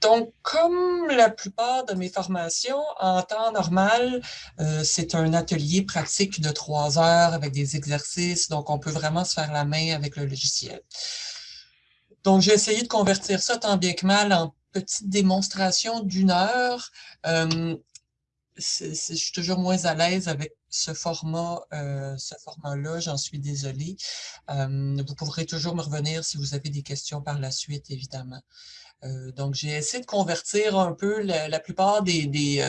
Donc, comme la plupart de mes formations, en temps normal, euh, c'est un atelier pratique de trois heures avec des exercices, donc on peut vraiment se faire la main avec le logiciel. Donc, j'ai essayé de convertir ça tant bien que mal en petite démonstration d'une heure. Euh, je suis toujours moins à l'aise avec ce format, euh, ce format-là, j'en suis désolée. Vous pourrez toujours me revenir si vous avez des questions par la suite, évidemment. Euh, donc, j'ai essayé de convertir un peu la, plupart des, des,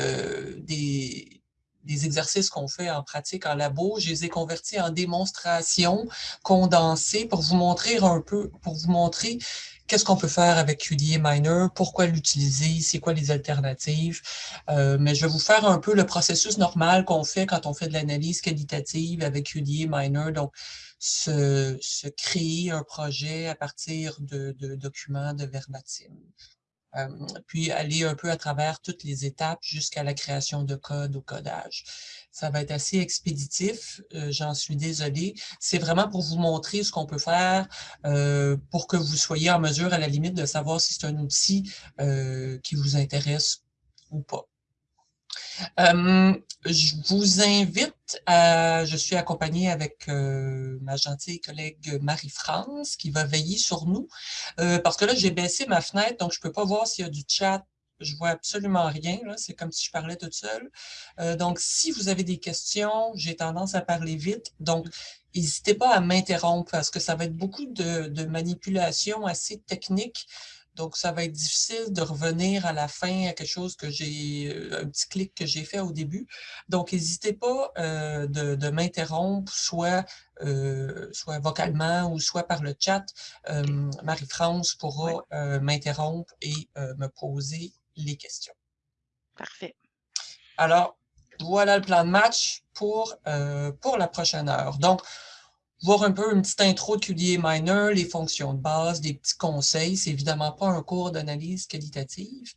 des, des exercices qu'on fait en pratique en labo, je les ai convertis en démonstrations condensées pour vous montrer un peu, pour vous montrer qu'est-ce qu'on peut faire avec QDA Miner, pourquoi l'utiliser, c'est quoi les alternatives. Euh, mais je vais vous faire un peu le processus normal qu'on fait quand on fait de l'analyse qualitative avec QDA Miner. Donc, se, créer un projet à partir de, documents de verbatim. Euh, puis aller un peu à travers toutes les étapes jusqu'à la création de code au codage. Ça va être assez expéditif, euh, j'en suis désolée. C'est vraiment pour vous montrer ce qu'on peut faire euh, pour que vous soyez en mesure, à la limite, de savoir si c'est un outil qui vous intéresse ou pas. Euh, je vous invite à, je suis accompagnée avec euh, ma gentille collègue Marie-France qui va veiller sur nous, euh, parce que là, j'ai baissé ma fenêtre, donc je peux pas voir s'il y a du chat. Je vois absolument rien, c'est comme si je parlais toute seule. donc, si vous avez des questions, j'ai tendance à parler vite, donc n'hésitez pas à m'interrompre parce que ça va être beaucoup de, de manipulations assez techniques. Donc, ça va être difficile de revenir à la fin à quelque chose que j'ai, euh, un petit clic que j'ai fait au début. Donc, n'hésitez pas euh, de, m'interrompre, soit, euh, soit vocalement ou soit par le chat. Marie-France pourra m'interrompre et me poser les questions. Parfait. Alors, voilà le plan de match pour, pour la prochaine heure. Donc, voir un peu une petite intro de QDA Miner, les fonctions de base, des petits conseils. C'est évidemment pas un cours d'analyse qualitative.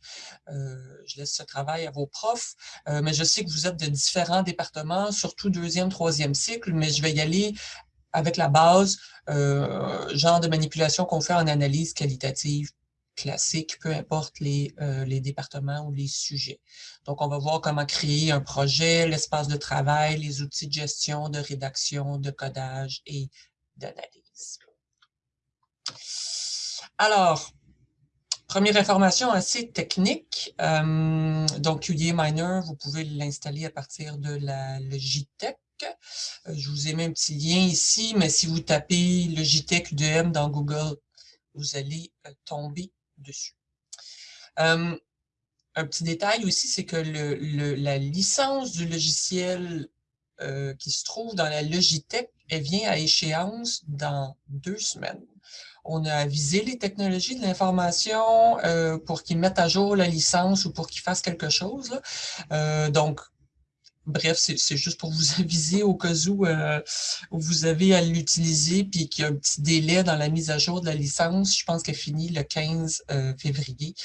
Euh, je laisse ce travail à vos profs, euh, mais je sais que vous êtes de différents départements, surtout deuxième, troisième cycle, mais je vais y aller avec la base, euh, genre de manipulation qu'on fait en analyse qualitative classique, peu importe les, euh, les départements ou les sujets. Donc, on va voir comment créer un projet, l'espace de travail, les outils de gestion, de rédaction, de codage et d'analyse. Alors, première information assez technique. Euh, donc, QDA Miner, vous pouvez l'installer à partir de la Logitech. Euh, je vous ai mis un petit lien ici, mais si vous tapez Logitech UDM dans Google, vous allez tomber dessus. un petit détail aussi, c'est que la licence du logiciel euh, qui se trouve dans la Logitech, elle vient à échéance dans deux semaines. On a avisé les technologies de l'information euh, pour qu'ils mettent à jour la licence ou pour qu'ils fassent quelque chose. Euh, donc, Bref, c'est juste pour vous aviser au cas euh, où, vous avez à l'utiliser puis qu'il y a un petit délai dans la mise à jour de la licence. Je pense qu'elle finit le 15 euh, février.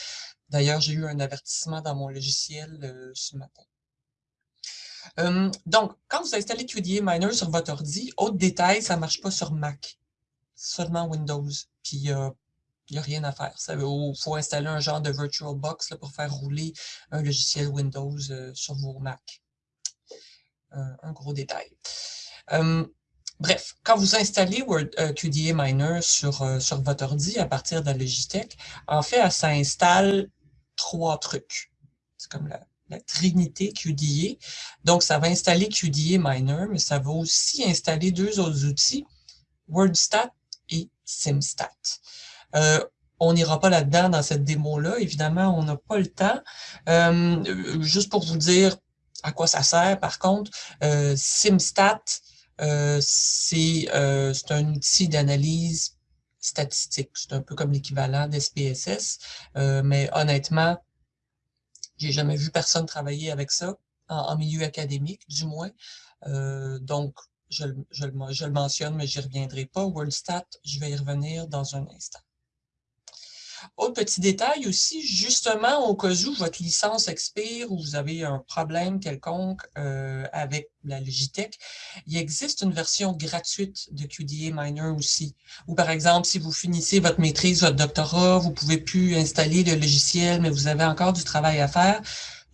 D'ailleurs, j'ai eu un avertissement dans mon logiciel euh, ce matin. donc, quand vous installez QDA Miner sur votre ordi, autre détail, ça ne marche pas sur Mac, seulement Windows. Puis, il n'y a rien à faire. Il faut installer un genre de VirtualBox pour faire rouler un logiciel Windows sur vos Mac un, gros détail. Euh, bref, quand vous installez Word, euh, QDA Miner sur, euh, sur votre ordi à partir de la Logitech, en fait, ça installe trois trucs. C'est comme la, trinité QDA. Donc, ça va installer QDA Miner, mais ça va aussi installer deux autres outils, WordStat et SimStat. on n'ira pas là-dedans dans cette démo-là. Évidemment, on n'a pas le temps. juste pour vous dire, à quoi ça sert. Par contre, euh, SimStat, euh, euh, c'est un outil d'analyse statistique. C'est un peu comme l'équivalent d'SPSS, mais honnêtement, j'ai jamais vu personne travailler avec ça, en, milieu académique du moins. donc, je, je, le mentionne, mais j'y reviendrai pas. WorldStat, je vais y revenir dans un instant. Autre petit détail aussi, justement, au cas où votre licence expire ou vous avez un problème quelconque euh, avec la Logitech, il existe une version gratuite de QDA Miner aussi. Ou par exemple, si vous finissez votre maîtrise, votre doctorat, vous pouvez plus installer le logiciel, mais vous avez encore du travail à faire,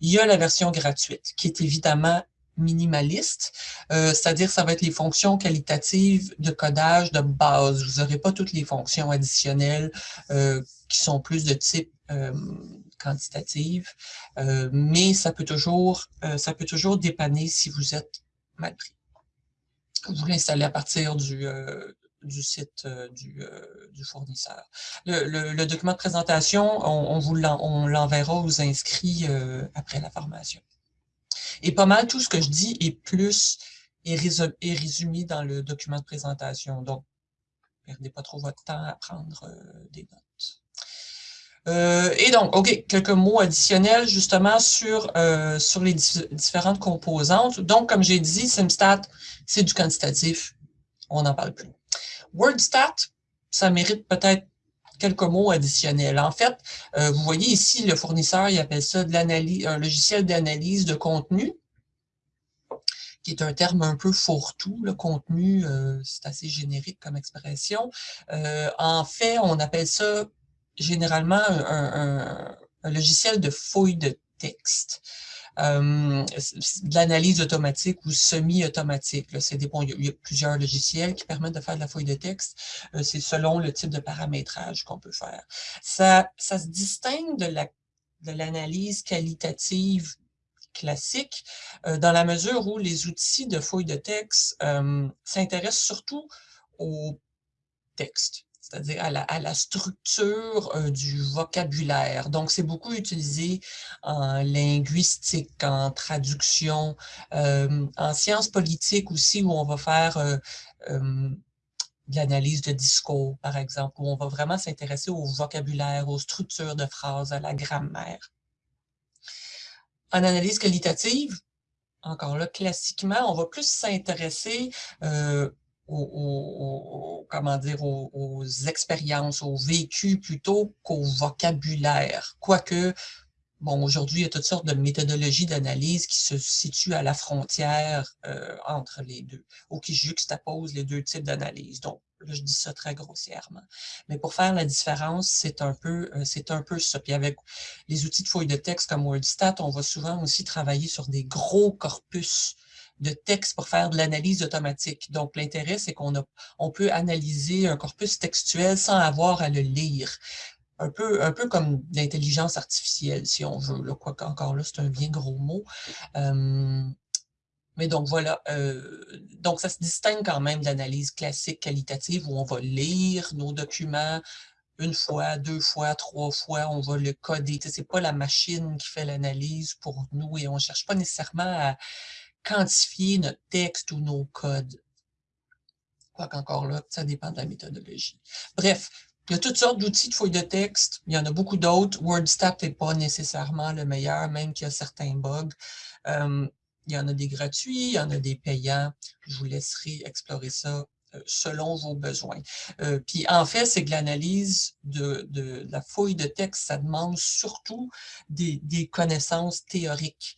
il y a la version gratuite qui est évidemment minimaliste, euh, c'est-à-dire ça va être les fonctions qualitatives de codage de base. Vous n'aurez pas toutes les fonctions additionnelles euh, qui sont plus de type euh, quantitative, mais ça peut toujours ça peut toujours dépanner si vous êtes mal pris. Vous l'installez à partir du, du site du, du, fournisseur. Le, document de présentation, on, l'enverra aux inscrits après la formation. Et pas mal tout ce que je dis est plus est, résumé dans le document de présentation. Donc, perdez pas trop votre temps à prendre euh, des notes. Euh, et donc, OK, quelques mots additionnels justement sur, euh, sur les différentes composantes. Donc, comme j'ai dit, SimStat, c'est du quantitatif. On n'en parle plus. WordStat, ça mérite peut-être quelques mots additionnels. En fait, euh, vous voyez ici, le fournisseur, il appelle ça de un logiciel d'analyse de contenu, qui est un terme un peu fourre-tout. Le contenu, euh, c'est assez générique comme expression. Euh, en fait, on appelle ça généralement un logiciel de fouille de texte de l'analyse automatique ou semi-automatique. C'est il y a plusieurs logiciels qui permettent de faire de la feuille de texte. Euh, c'est selon le type de paramétrage qu'on peut faire. Ça, ça se distingue de la de l'analyse qualitative classique, euh, dans la mesure où les outils de fouille de texte s'intéressent surtout au texte c'est-à-dire à la, structure euh, du vocabulaire. Donc, c'est beaucoup utilisé en linguistique, en traduction, euh, en sciences politiques aussi, où on va faire euh, de l'analyse de discours, par exemple, où on va vraiment s'intéresser au vocabulaire, aux structures de phrases, à la grammaire. En analyse qualitative, encore là, classiquement, on va plus s'intéresser aux, comment dire, aux, expériences, aux vécus plutôt qu'au vocabulaire. Quoique, bon, aujourd'hui, il y a toutes sortes de méthodologies d'analyse qui se situent à la frontière euh, entre les deux, ou qui juxtaposent les deux types d'analyse. Donc, là, je dis ça très grossièrement. Mais pour faire la différence, c'est un peu euh, un peu ça. Puis avec les outils de fouille de texte comme WordStat, on va souvent aussi travailler sur des gros corpus de texte pour faire de l'analyse automatique. Donc, l'intérêt, c'est qu'on on peut analyser un corpus textuel sans avoir à le lire. Un peu, un peu comme l'intelligence artificielle, si on veut. Là, quoi qu'encore là, c'est un bien gros mot. mais donc, voilà. Euh, donc, ça se distingue quand même de l'analyse classique qualitative où on va lire nos documents, une fois, deux fois, trois fois, on va le coder. Ce n'est pas la machine qui fait l'analyse pour nous et on ne cherche pas nécessairement à, quantifier notre texte ou nos codes. Quoiqu'encore là, ça dépend de la méthodologie. Bref, il y a toutes sortes d'outils de fouille de texte. Il y en a beaucoup d'autres. WordStat n'est pas nécessairement le meilleur, même qu'il y a certains bugs. Euh, il y en a des gratuits, il y en a des payants. Je vous laisserai explorer ça euh, selon vos besoins. Euh, puis en fait, c'est que l'analyse de, de, la fouille de texte, ça demande surtout des, des connaissances théoriques.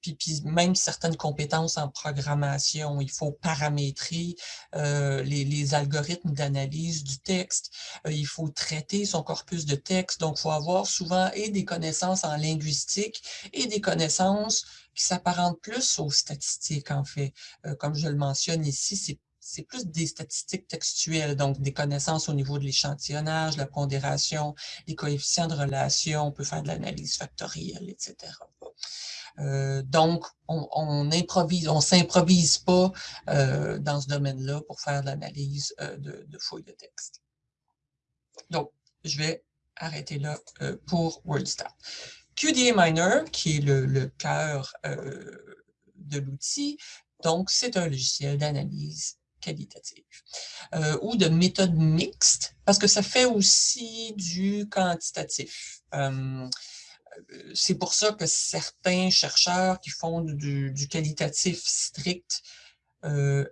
Puis, même certaines compétences en programmation. Il faut paramétrer euh, les, algorithmes d'analyse du texte. Euh, il faut traiter son corpus de texte. Donc, il faut avoir souvent et des connaissances en linguistique et des connaissances qui s'apparentent plus aux statistiques, en fait. Euh, comme je le mentionne ici, c'est c'est plus des statistiques textuelles, donc des connaissances au niveau de l'échantillonnage, la pondération, les coefficients de relation, on peut faire de l'analyse factorielle, etc. Euh, donc, on, improvise, on s'improvise pas euh, dans ce domaine-là pour faire l'analyse euh, de, fouilles de texte. Donc, je vais arrêter là pour WordStat. QDA Miner, qui est le, cœur de l'outil, donc c'est un logiciel d'analyse qualitative ou de méthode mixte, parce que ça fait aussi du quantitatif. C'est pour ça que certains chercheurs qui font du, qualitatif strict euh,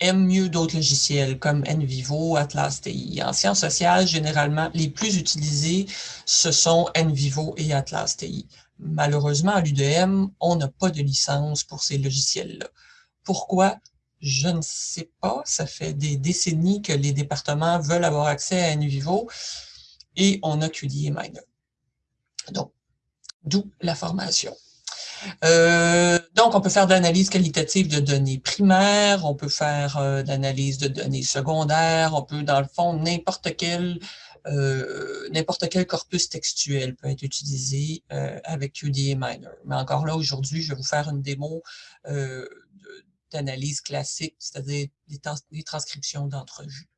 aiment mieux d'autres logiciels comme NVivo, Atlas TI. En sciences sociales, généralement, les plus utilisés, ce sont NVivo et Atlas TI. Malheureusement, à l'UDM, on n'a pas de licence pour ces logiciels-là. Pourquoi? Je ne sais pas. Ça fait des décennies que les départements veulent avoir accès à NVivo et on a QDA Miner. Donc, d'où la formation. Euh, donc, on peut faire de l'analyse qualitative de données primaires, on peut faire euh, de données secondaires, on peut, dans le fond, n'importe quel euh, n'importe quel corpus textuel peut être utilisé avec QDA Miner. Mais encore là, aujourd'hui, je vais vous faire une démo d'analyse classique, c'est-à-dire des, transcriptions d'entrevues.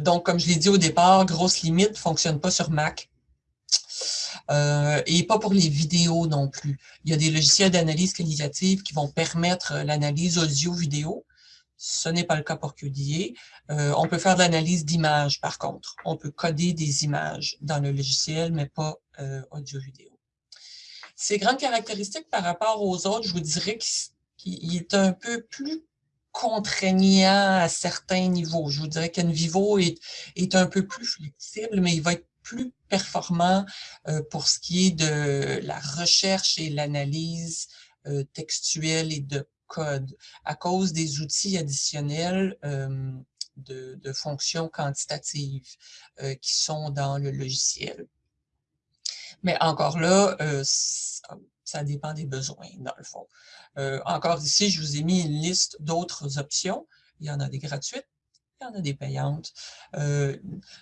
donc, comme je l'ai dit au départ, grosse limite, ne fonctionne pas sur Mac. Euh, et pas pour les vidéos non plus. Il y a des logiciels d'analyse qualitative qui vont permettre euh, l'analyse audio-vidéo. Ce n'est pas le cas pour QDA. Euh, on peut faire de l'analyse d'images, par contre. On peut coder des images dans le logiciel, mais pas audio-vidéo. Ces grandes caractéristiques par rapport aux autres, je vous dirais qu'il est un peu plus contraignant à certains niveaux. Je vous dirais qu'Envivo est, est un peu plus flexible, mais il va être plus performant euh, pour ce qui est de la recherche et l'analyse euh, textuelle et de code à cause des outils additionnels euh, de, fonctions quantitatives qui sont dans le logiciel. Mais encore là, ça dépend des besoins, dans le fond. encore ici, je vous ai mis une liste d'autres options. Il y en a des gratuites, il a des payantes. Euh,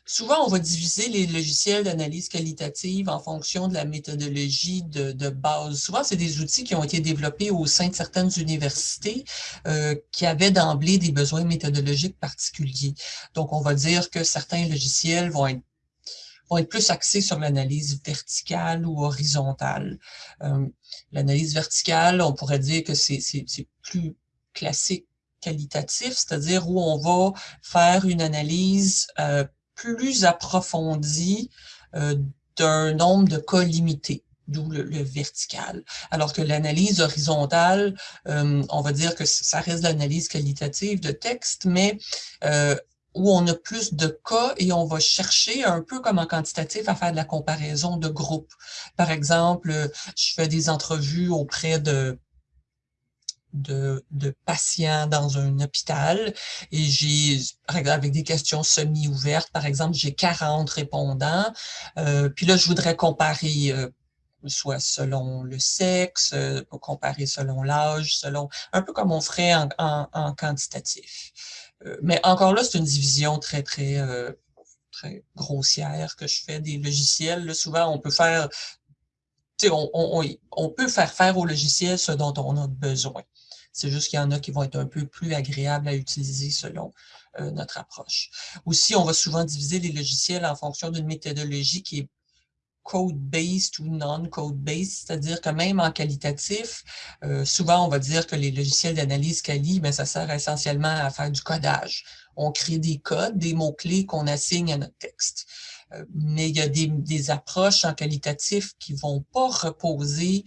souvent, on va diviser les logiciels d'analyse qualitative en fonction de la méthodologie de, base. Souvent, c'est des outils qui ont été développés au sein de certaines universités euh, qui avaient d'emblée des besoins méthodologiques particuliers. Donc, on va dire que certains logiciels vont être vont être plus axés sur l'analyse verticale ou horizontale. Euh, l'analyse verticale, on pourrait dire que c'est plus classique qualitatif, c'est-à-dire où on va faire une analyse euh, plus approfondie euh, d'un nombre de cas limité d'où le, vertical. Alors que l'analyse horizontale, euh, on va dire que ça reste l'analyse qualitative de texte, mais où on a plus de cas et on va chercher un peu comme en quantitatif à faire de la comparaison de groupes. Par exemple, je fais des entrevues auprès de de, patients dans un hôpital et j'ai, avec des questions semi-ouvertes, par exemple, j'ai 40 répondants, euh, puis là, je voudrais comparer euh, soit selon le sexe, euh, comparer selon l'âge, selon un peu comme on ferait en, quantitatif. mais encore là, c'est une division très, très, très grossière que je fais des logiciels. souvent, on peut faire on, on, on, peut faire faire au logiciel ce dont on a besoin. C'est juste qu'il y en a qui vont être un peu plus agréables à utiliser selon euh, notre approche. Aussi, on va souvent diviser les logiciels en fonction d'une méthodologie qui est code-based ou non-code-based, c'est-à-dire que même en qualitatif, euh, souvent on va dire que les logiciels d'analyse quali, ben, ça sert essentiellement à faire du codage. On crée des codes, des mots-clés qu'on assigne à notre texte. Euh, mais il y a des, des, approches en qualitatif qui vont pas reposer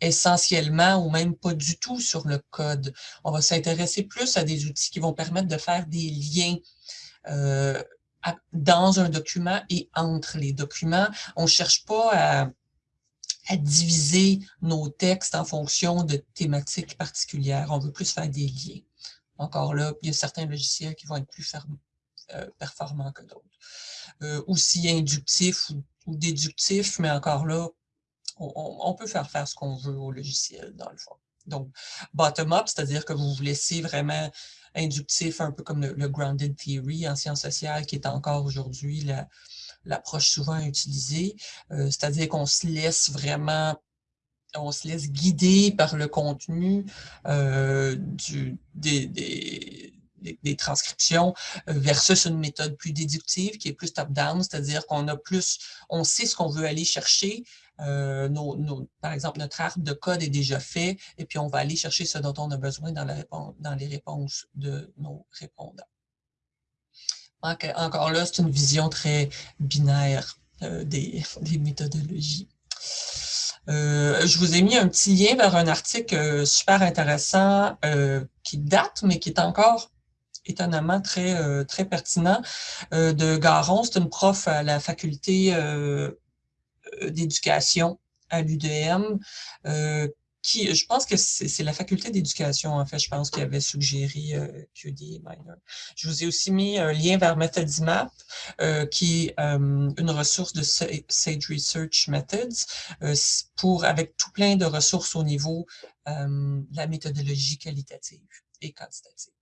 essentiellement ou même pas du tout sur le code. On va s'intéresser plus à des outils qui vont permettre de faire des liens euh, dans un document et entre les documents. On ne cherche pas à, diviser nos textes en fonction de thématiques particulières. On veut plus faire des liens. Encore là, il y a certains logiciels qui vont être plus euh, performants que d'autres. Euh, aussi inductifs ou, ou déductifs, mais encore là, on, peut faire faire ce qu'on veut au logiciel, dans le fond. Donc, bottom-up, c'est-à-dire que vous vous laissez vraiment inductif, un peu comme le, grounded theory en sciences sociales, qui est encore aujourd'hui l'approche souvent utilisée. Euh, c'est-à-dire qu'on se laisse vraiment on se laisse guider par le contenu euh, des, transcriptions euh, versus une méthode plus déductive qui est plus top-down, c'est-à-dire qu'on a plus, on sait ce qu'on veut aller chercher, euh, par exemple, notre arbre de code est déjà fait et puis on va aller chercher ce dont on a besoin dans, les réponses de nos répondants. encore là, c'est une vision très binaire euh, des, des, méthodologies. je vous ai mis un petit lien vers un article super intéressant qui date, mais qui est encore étonnamment très, euh, très pertinent, euh, de Garon. C'est une prof à la faculté euh, d'éducation à l'UDM, qui, je pense que c'est la faculté d'éducation, en fait, je pense, qui avait suggéré euh, QD Minor. Je vous ai aussi mis un lien vers MethodImap, qui est une ressource de Sage Research Methods, pour, avec tout plein de ressources au niveau de la méthodologie qualitative et quantitative.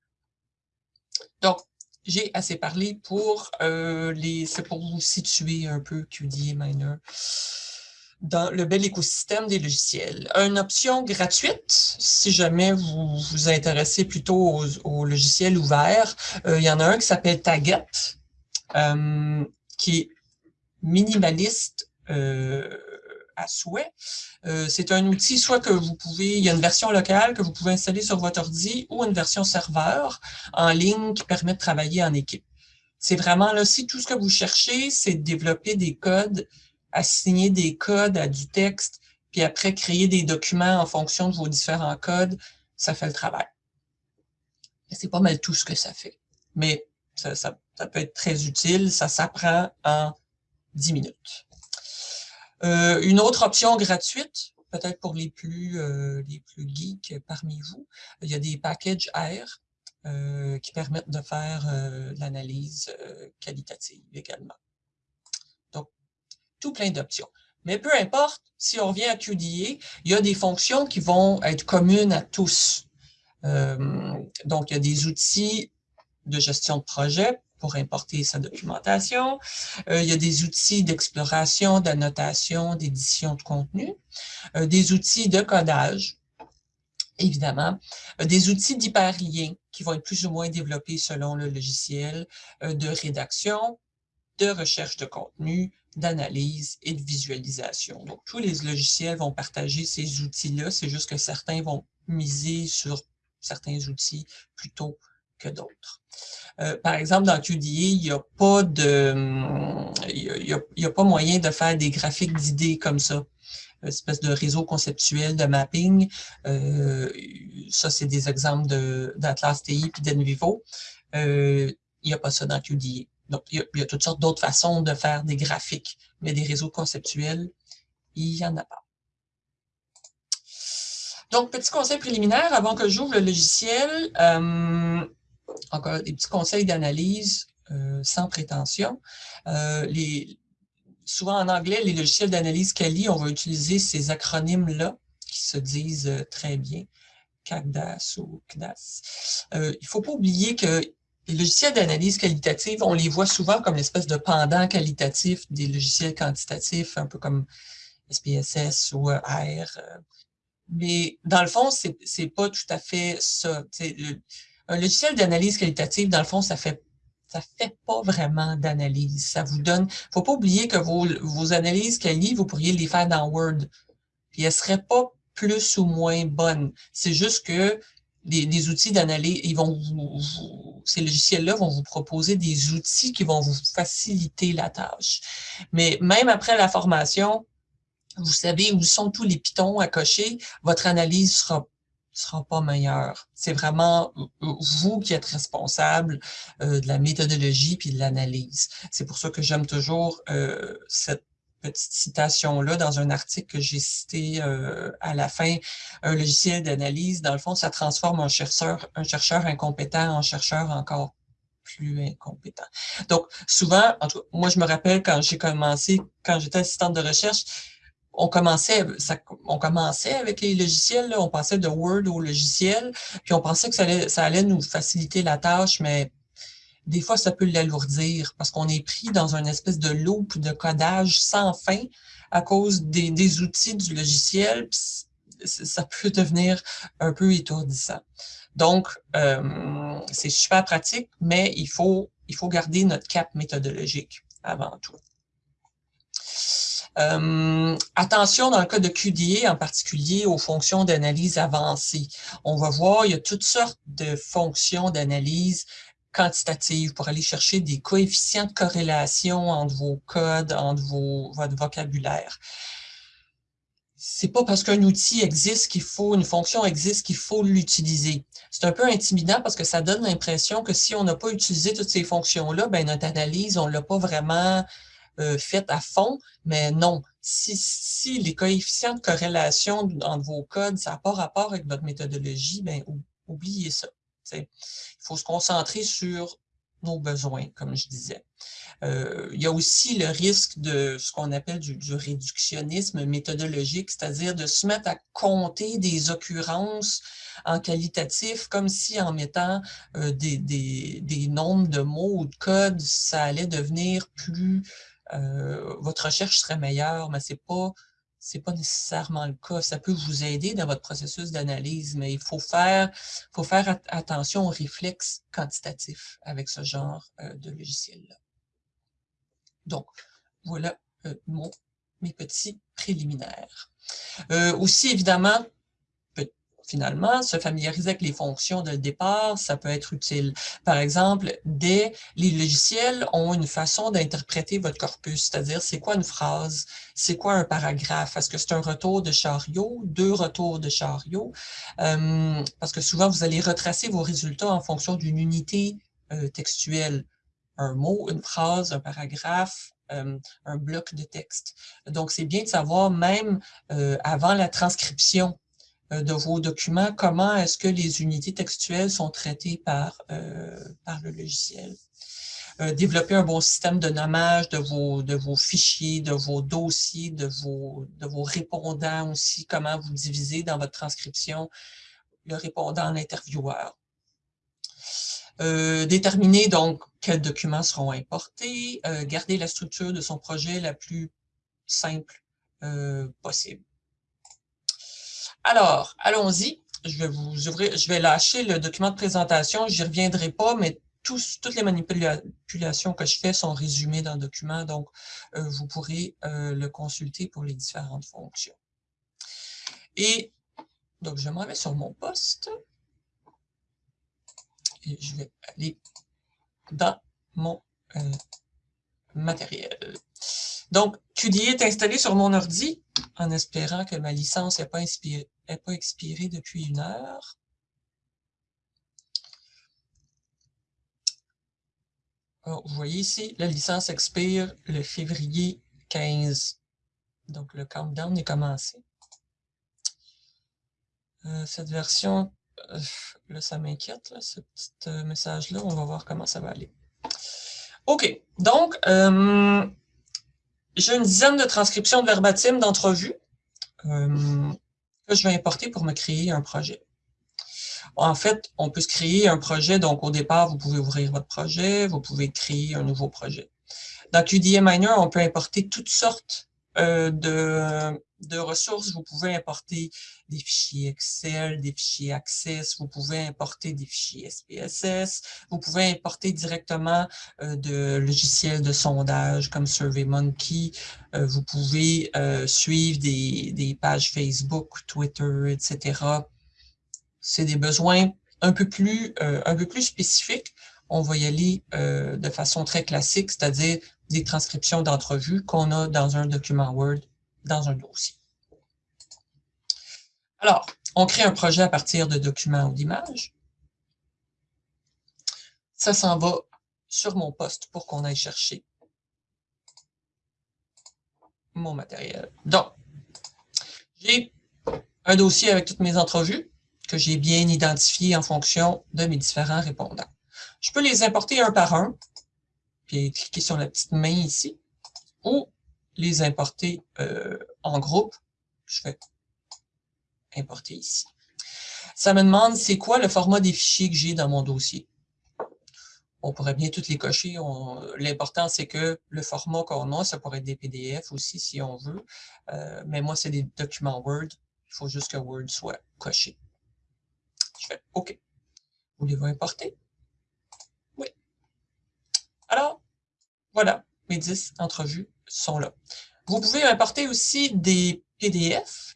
Donc, j'ai assez parlé pour euh, les. C'est pour vous situer un peu QD Miner dans le bel écosystème des logiciels. Une option gratuite, si jamais vous vous intéressez plutôt aux, logiciels ouverts, euh, il y en a un qui s'appelle Taget, euh, qui est minimaliste, à souhait. Euh, c'est un outil soit que vous pouvez, il y a une version locale que vous pouvez installer sur votre ordi ou une version serveur en ligne qui permet de travailler en équipe. C'est vraiment là, si tout ce que vous cherchez, c'est de développer des codes, assigner des codes à du texte, puis après créer des documents en fonction de vos différents codes, ça fait le travail. C'est pas mal tout ce que ça fait. Mais ça, ça peut être très utile, ça s'apprend en 10 minutes. Euh, une autre option gratuite, peut-être pour les plus, euh, les plus geeks parmi vous, il y a des packages R euh, qui permettent de faire l'analyse qualitative également. Donc, tout plein d'options. Mais peu importe, si on revient à QDA, il y a des fonctions qui vont être communes à tous. donc, il y a des outils de gestion de projet pour importer sa documentation. Euh, il y a des outils d'exploration, d'annotation, d'édition de contenu, euh, des outils de codage, évidemment, euh, des outils d'hyperlien qui vont être plus ou moins développés selon le logiciel, de rédaction, de recherche de contenu, d'analyse et de visualisation. Donc, tous les logiciels vont partager ces outils-là, c'est juste que certains vont miser sur certains outils plutôt que d'autres. Euh, par exemple, dans QDA, il n'y a pas de, il a, pas moyen de faire des graphiques d'idées comme ça. Une espèce de réseau conceptuel de mapping. Euh, ça, c'est des exemples d'Atlas TI et d'Envivo. Euh, il n'y a pas ça dans QDA. Donc, il y a, il y a toutes sortes d'autres façons de faire des graphiques, mais des réseaux conceptuels, il n'y en a pas. Donc, petit conseil préliminaire avant que j'ouvre le logiciel. Euh, encore des petits conseils d'analyse euh, sans prétention. Euh, souvent en anglais, les logiciels d'analyse Kali, on va utiliser ces acronymes-là qui se disent euh, très bien, CACDAS ou CDAS. il ne faut pas oublier que les logiciels d'analyse qualitative, on les voit souvent comme l'espèce de pendant qualitatif des logiciels quantitatifs, un peu comme SPSS ou R. Mais dans le fond, c'est n'est pas tout à fait ça. Un logiciel d'analyse qualitative, dans le fond, ça fait ça fait pas vraiment d'analyse. Ça vous donne. faut pas oublier que vos, vos analyses quali, vous pourriez les faire dans Word. Puis elles seraient pas plus ou moins bonnes. C'est juste que des, outils d'analyse, ils vont vous, ces logiciels-là vont vous proposer des outils qui vont vous faciliter la tâche. Mais même après la formation, vous savez où sont tous les pitons à cocher, votre analyse sera sera pas meilleur. C'est vraiment vous qui êtes responsable euh, de la méthodologie puis de l'analyse. C'est pour ça que j'aime toujours euh, cette petite citation-là dans un article que j'ai cité euh, à la fin. Un logiciel d'analyse, dans le fond, ça transforme un chercheur, un chercheur incompétent en chercheur encore plus incompétent. Donc, souvent, en tout moi, je me rappelle quand j'ai commencé, quand j'étais assistante de recherche, on commençait, on commençait avec les logiciels, on passait de Word au logiciel, puis on pensait que ça allait, ça allait nous faciliter la tâche, mais des fois, ça peut l'alourdir parce qu'on est pris dans une espèce de loop de codage sans fin à cause des, outils du logiciel. Ça peut devenir un peu étourdissant. Donc, euh, c'est super pratique, mais il faut, il faut garder notre cap méthodologique avant tout. Euh, attention dans le cas de QDA, en particulier aux fonctions d'analyse avancées. On va voir, il y a toutes sortes de fonctions d'analyse quantitative pour aller chercher des coefficients de corrélation entre vos codes, entre vos, votre vocabulaire. c'est pas parce qu'un outil existe qu'il faut, une fonction existe qu'il faut l'utiliser. C'est un peu intimidant parce que ça donne l'impression que si on n'a pas utilisé toutes ces fonctions-là, ben notre analyse, on ne l'a pas vraiment euh, faite à fond, mais non. Si, les coefficients de corrélation entre vos codes, ça n'a pas rapport avec votre méthodologie, ben oubliez ça. Il faut se concentrer sur nos besoins, comme je disais. Euh, il y a aussi le risque de ce qu'on appelle du, réductionnisme méthodologique, c'est-à-dire de se mettre à compter des occurrences en qualitatif, comme si en mettant euh, des, nombres de mots ou de codes, ça allait devenir plus... Euh, votre recherche serait meilleure, mais c'est pas c'est pas nécessairement le cas. Ça peut vous aider dans votre processus d'analyse, mais il faut faire, faut faire attention aux réflexes quantitatifs avec ce genre de logiciel-là. Donc, voilà euh, mon, mes petits préliminaires. Euh, aussi, évidemment, finalement, se familiariser avec les fonctions de départ, ça peut être utile. Par exemple, des, les logiciels ont une façon d'interpréter votre corpus, c'est-à-dire c'est quoi une phrase, c'est quoi un paragraphe, est-ce que c'est un retour de chariot, deux retours de chariot, euh, parce que souvent vous allez retracer vos résultats en fonction d'une unité textuelle un mot, une phrase, un paragraphe, euh, un bloc de texte. Donc, c'est bien de savoir, même euh, avant la transcription euh, de vos documents, comment est-ce que les unités textuelles sont traitées par, par le logiciel? développer un bon système de nommage de vos, de vos fichiers, de vos dossiers, de vos, de vos répondants aussi, comment vous divisez dans votre transcription le répondant l'intervieweur? Euh, déterminer donc quels documents seront importés, euh, garder la structure de son projet la plus simple euh, possible. Alors, allons-y. Je vais vous ouvrir, je vais lâcher le document de présentation, j'y reviendrai pas, mais toutes les manipulations que je fais sont résumées dans le document, donc vous pourrez le consulter pour les différentes fonctions. Et donc, je m'en vais sur mon poste je vais aller dans mon euh, matériel. Donc, QDI est installé sur mon ordi en espérant que ma licence n'est pas, pas expirée depuis une heure. vous voyez ici, la licence expire le février 15. Donc, le countdown est commencé. Euh, cette version euh, là, ça m'inquiète, ce petit euh, message-là. On va voir comment ça va aller. OK. Donc, j'ai une dizaine de transcriptions de verbatim d'entrevues je vais importer pour me créer un projet. En fait, on peut se créer un projet. Donc, au départ, vous pouvez ouvrir votre projet. Vous pouvez créer un nouveau projet. Dans QDA Miner, on peut importer toutes sortes de de ressources, vous pouvez importer des fichiers Excel, des fichiers Access, vous pouvez importer des fichiers SPSS, vous pouvez importer directement euh, de logiciels de sondage comme SurveyMonkey, euh, vous pouvez euh, suivre des, pages Facebook, Twitter, etc. C'est des besoins un peu plus, un peu plus spécifiques. On va y aller de façon très classique, c'est-à-dire des transcriptions d'entrevues qu'on a dans un document Word dans un dossier. Alors, on crée un projet à partir de documents ou d'images. Ça s'en va sur mon poste pour qu'on aille chercher mon matériel. Donc, j'ai un dossier avec toutes mes entrevues que j'ai bien identifié en fonction de mes différents répondants. Je peux les importer un par un, puis cliquer sur la petite main ici, ou les importer euh, en groupe. Je fais importer ici. Ça me demande c'est quoi le format des fichiers que j'ai dans mon dossier? On pourrait bien toutes les cocher. L'important, c'est que le format qu'on a, ça pourrait être des PDF aussi si on veut. Euh, mais moi, c'est des documents Word. Il faut juste que Word soit coché. Je fais OK. Voulez-vous importer? Oui. Alors, voilà, mes 10 entrevues sont là. Vous pouvez importer aussi des PDF.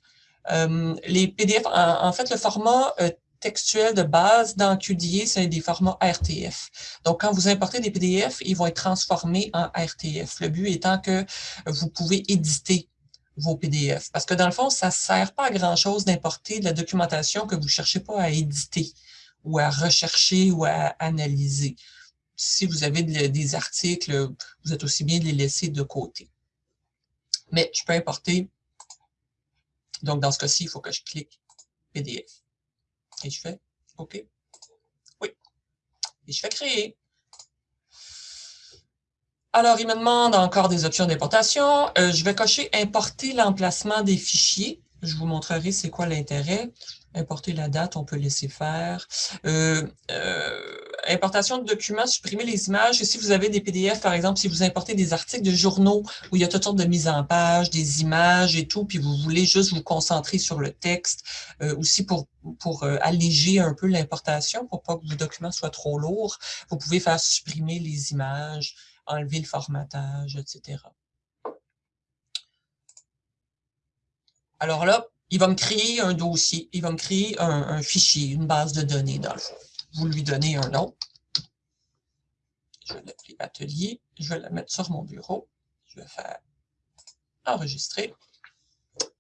Euh, les PDF, en, fait, le format euh, textuel de base dans QDA, c'est des formats RTF. Donc, quand vous importez des PDF, ils vont être transformés en RTF. Le but étant que vous pouvez éditer vos PDF. Parce que dans le fond, ça ne sert pas à grand-chose d'importer de la documentation que vous ne cherchez pas à éditer ou à rechercher ou à analyser. Si vous avez des articles, vous êtes aussi bien de les laisser de côté. Mais je peux importer. Donc, dans ce cas-ci, il faut que je clique PDF. Et je fais OK. Oui. Et je fais créer. Alors, il me demande encore des options d'importation. Euh, je vais cocher « Importer l'emplacement des fichiers ». Je vous montrerai c'est quoi l'intérêt. Importer la date, on peut laisser faire. Euh, euh, importation de documents, supprimer les images. Si vous avez des PDF, par exemple, si vous importez des articles de journaux où il y a toutes sortes de mises en page, des images et tout, puis vous voulez juste vous concentrer sur le texte, aussi pour, pour alléger un peu l'importation, pour pas que vos documents soient trop lourds, vous pouvez faire supprimer les images, enlever le formatage, etc. Alors là, il va me créer un dossier, il va me créer un, fichier, une base de données dans le. Vous lui donnez un nom. Je vais l'appeler atelier. Je vais la mettre sur mon bureau. Je vais faire enregistrer.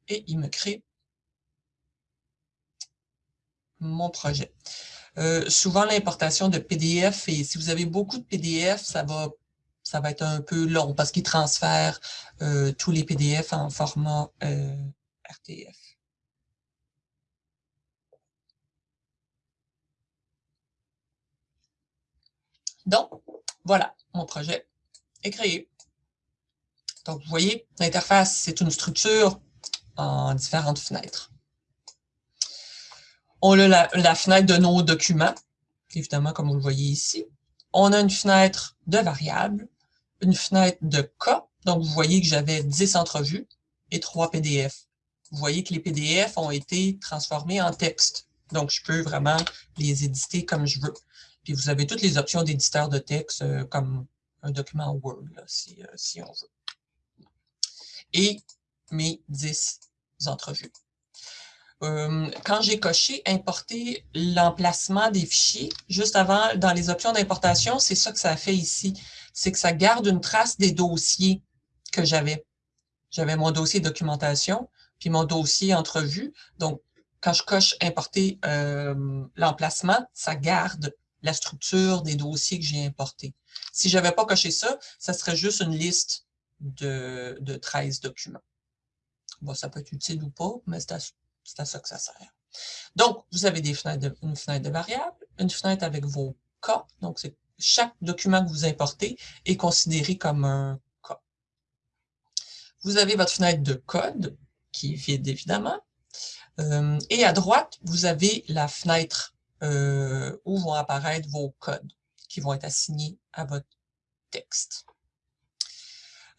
Et il me crée mon projet. Euh, souvent, l'importation de PDF, et si vous avez beaucoup de PDF, ça va ça va être un peu long parce qu'il transfère euh, tous les PDF en format euh, RTF. Donc, voilà, mon projet est créé. Donc, vous voyez, l'interface, c'est une structure en différentes fenêtres. On a la, fenêtre de nos documents, évidemment, comme vous le voyez ici. On a une fenêtre de variables une fenêtre de cas. Donc, vous voyez que j'avais 10 entrevues et 3 PDF. Vous voyez que les PDF ont été transformés en texte. Donc, je peux vraiment les éditer comme je veux. Puis, vous avez toutes les options d'éditeur de texte euh, comme un document Word, euh, si, on veut. Et mes 10 entrevues. Euh, quand j'ai coché « Importer l'emplacement des fichiers », juste avant, dans les options d'importation, c'est ça que ça fait ici c'est que ça garde une trace des dossiers que j'avais. J'avais mon dossier documentation, puis mon dossier entrevue. Donc, quand je coche importer l'emplacement, ça garde la structure des dossiers que j'ai importés. Si je n'avais pas coché ça, ça serait juste une liste de, de 13 documents. Bon, ça peut être utile ou pas, mais c'est à, ça que ça sert. Donc, vous avez des fenêtres une fenêtre de variables, une fenêtre avec vos cas, donc chaque document que vous importez est considéré comme un cas. Vous avez votre fenêtre de code, qui est vide évidemment. Euh, et à droite, vous avez la fenêtre euh, où vont apparaître vos codes qui vont être assignés à votre texte.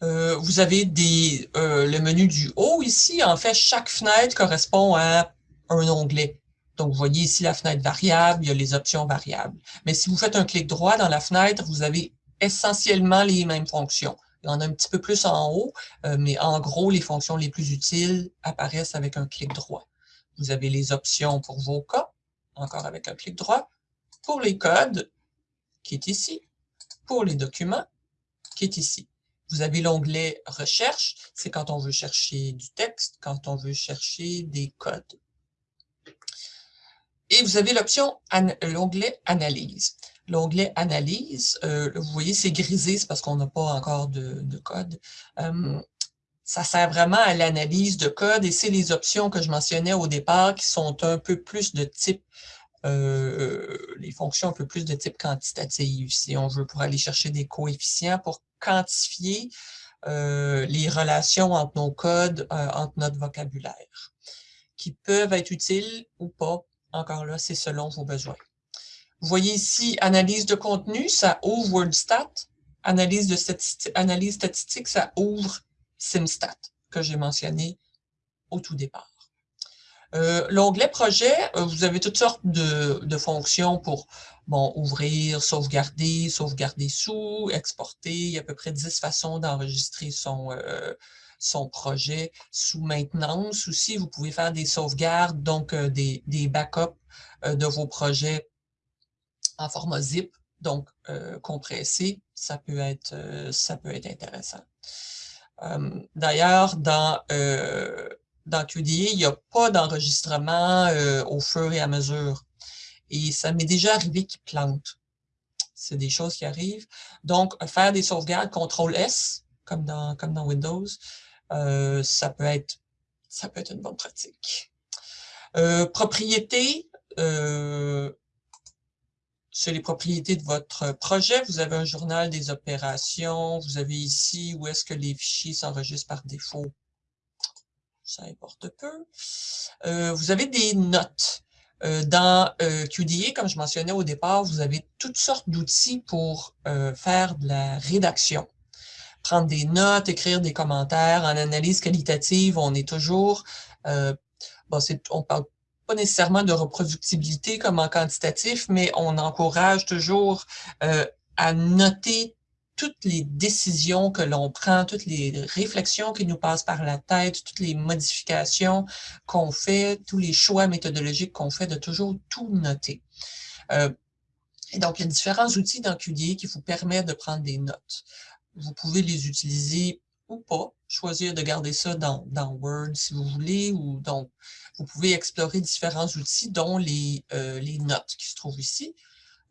Euh, vous avez des, le menu du haut ici. En fait, chaque fenêtre correspond à un onglet. Donc, vous voyez ici la fenêtre variable, il y a les options variables. Mais si vous faites un clic droit dans la fenêtre, vous avez essentiellement les mêmes fonctions. Il y en a un petit peu plus en haut, euh, mais en gros, les fonctions les plus utiles apparaissent avec un clic droit. Vous avez les options pour vos cas, encore avec un clic droit. Pour les codes, qui est ici. Pour les documents, qui est ici. Vous avez l'onglet « Recherche », c'est quand on veut chercher du texte, quand on veut chercher des codes. Et vous avez l'option, l'onglet « Analyse ». L'onglet « Analyse euh, vous voyez, c'est grisé, c'est parce qu'on n'a pas encore de, code. Euh, ça sert vraiment à l'analyse de code et c'est les options que je mentionnais au départ qui sont un peu plus de type, euh, les fonctions un peu plus de type quantitatif. Si on veut pour aller chercher des coefficients pour quantifier les relations entre nos codes, entre notre vocabulaire, qui peuvent être utiles ou pas encore là, c'est selon vos besoins. Vous voyez ici, analyse de contenu, ça ouvre WordStat. Analyse, de analyse statistique, ça ouvre SimStat, que j'ai mentionné au tout départ. Euh, l'onglet projet, euh, vous avez toutes sortes de, fonctions pour bon, ouvrir, sauvegarder, sauvegarder sous, exporter. Il y a à peu près 10 façons d'enregistrer son, euh, son projet sous maintenance aussi. Vous pouvez faire des sauvegardes, donc euh, des, backups de vos projets en format zip, donc compressé. Ça peut être, ça peut être intéressant. D'ailleurs, dans, dans QDA, il n'y a pas d'enregistrement au fur et à mesure. Et ça m'est déjà arrivé qu'il plante. C'est des choses qui arrivent. Donc, faire des sauvegardes, CTRL-S, comme dans, comme dans Windows, ça, peut être, ça peut être une bonne pratique. propriété, c'est les propriétés de votre projet. Vous avez un journal des opérations. Vous avez ici où est-ce que les fichiers s'enregistrent par défaut. Ça importe peu. Euh, vous avez des notes. Euh, dans euh, QDA, comme je mentionnais au départ, vous avez toutes sortes d'outils pour faire de la rédaction. Prendre des notes, écrire des commentaires. En analyse qualitative, on est toujours... bon, on parle pas nécessairement de reproductibilité comme en quantitatif, mais on encourage toujours euh, à noter toutes les décisions que l'on prend, toutes les réflexions qui nous passent par la tête, toutes les modifications qu'on fait, tous les choix méthodologiques qu'on fait, de toujours tout noter. Euh, et donc, il y a différents outils dans qui vous permettent de prendre des notes. Vous pouvez les utiliser ou pas, choisir de garder ça dans, Word si vous voulez, ou donc vous pouvez explorer différents outils, dont les, euh, notes qui se trouvent ici,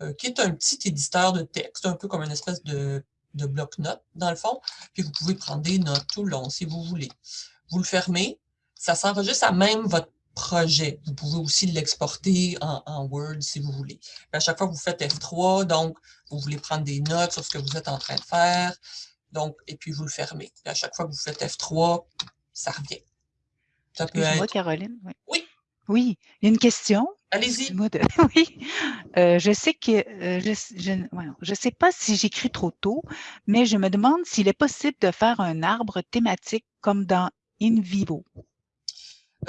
euh, qui est un petit éditeur de texte, un peu comme une espèce de, de bloc-notes, dans le fond, puis vous pouvez prendre des notes tout le long si vous voulez. Vous le fermez, ça s'enregistre à même votre projet. Vous pouvez aussi l'exporter en, en, Word si vous voulez. à chaque fois que vous faites F3, donc vous voulez prendre des notes sur ce que vous êtes en train de faire, donc, et puis vous le fermez. à chaque fois que vous faites F3, ça revient. Ça peut être... Caroline. Oui. oui. il y a une question. Allez-y. Oui. Euh, je sais que euh, je ne sais pas si j'écris trop tôt, mais je me demande s'il est possible de faire un arbre thématique comme dans InVivo.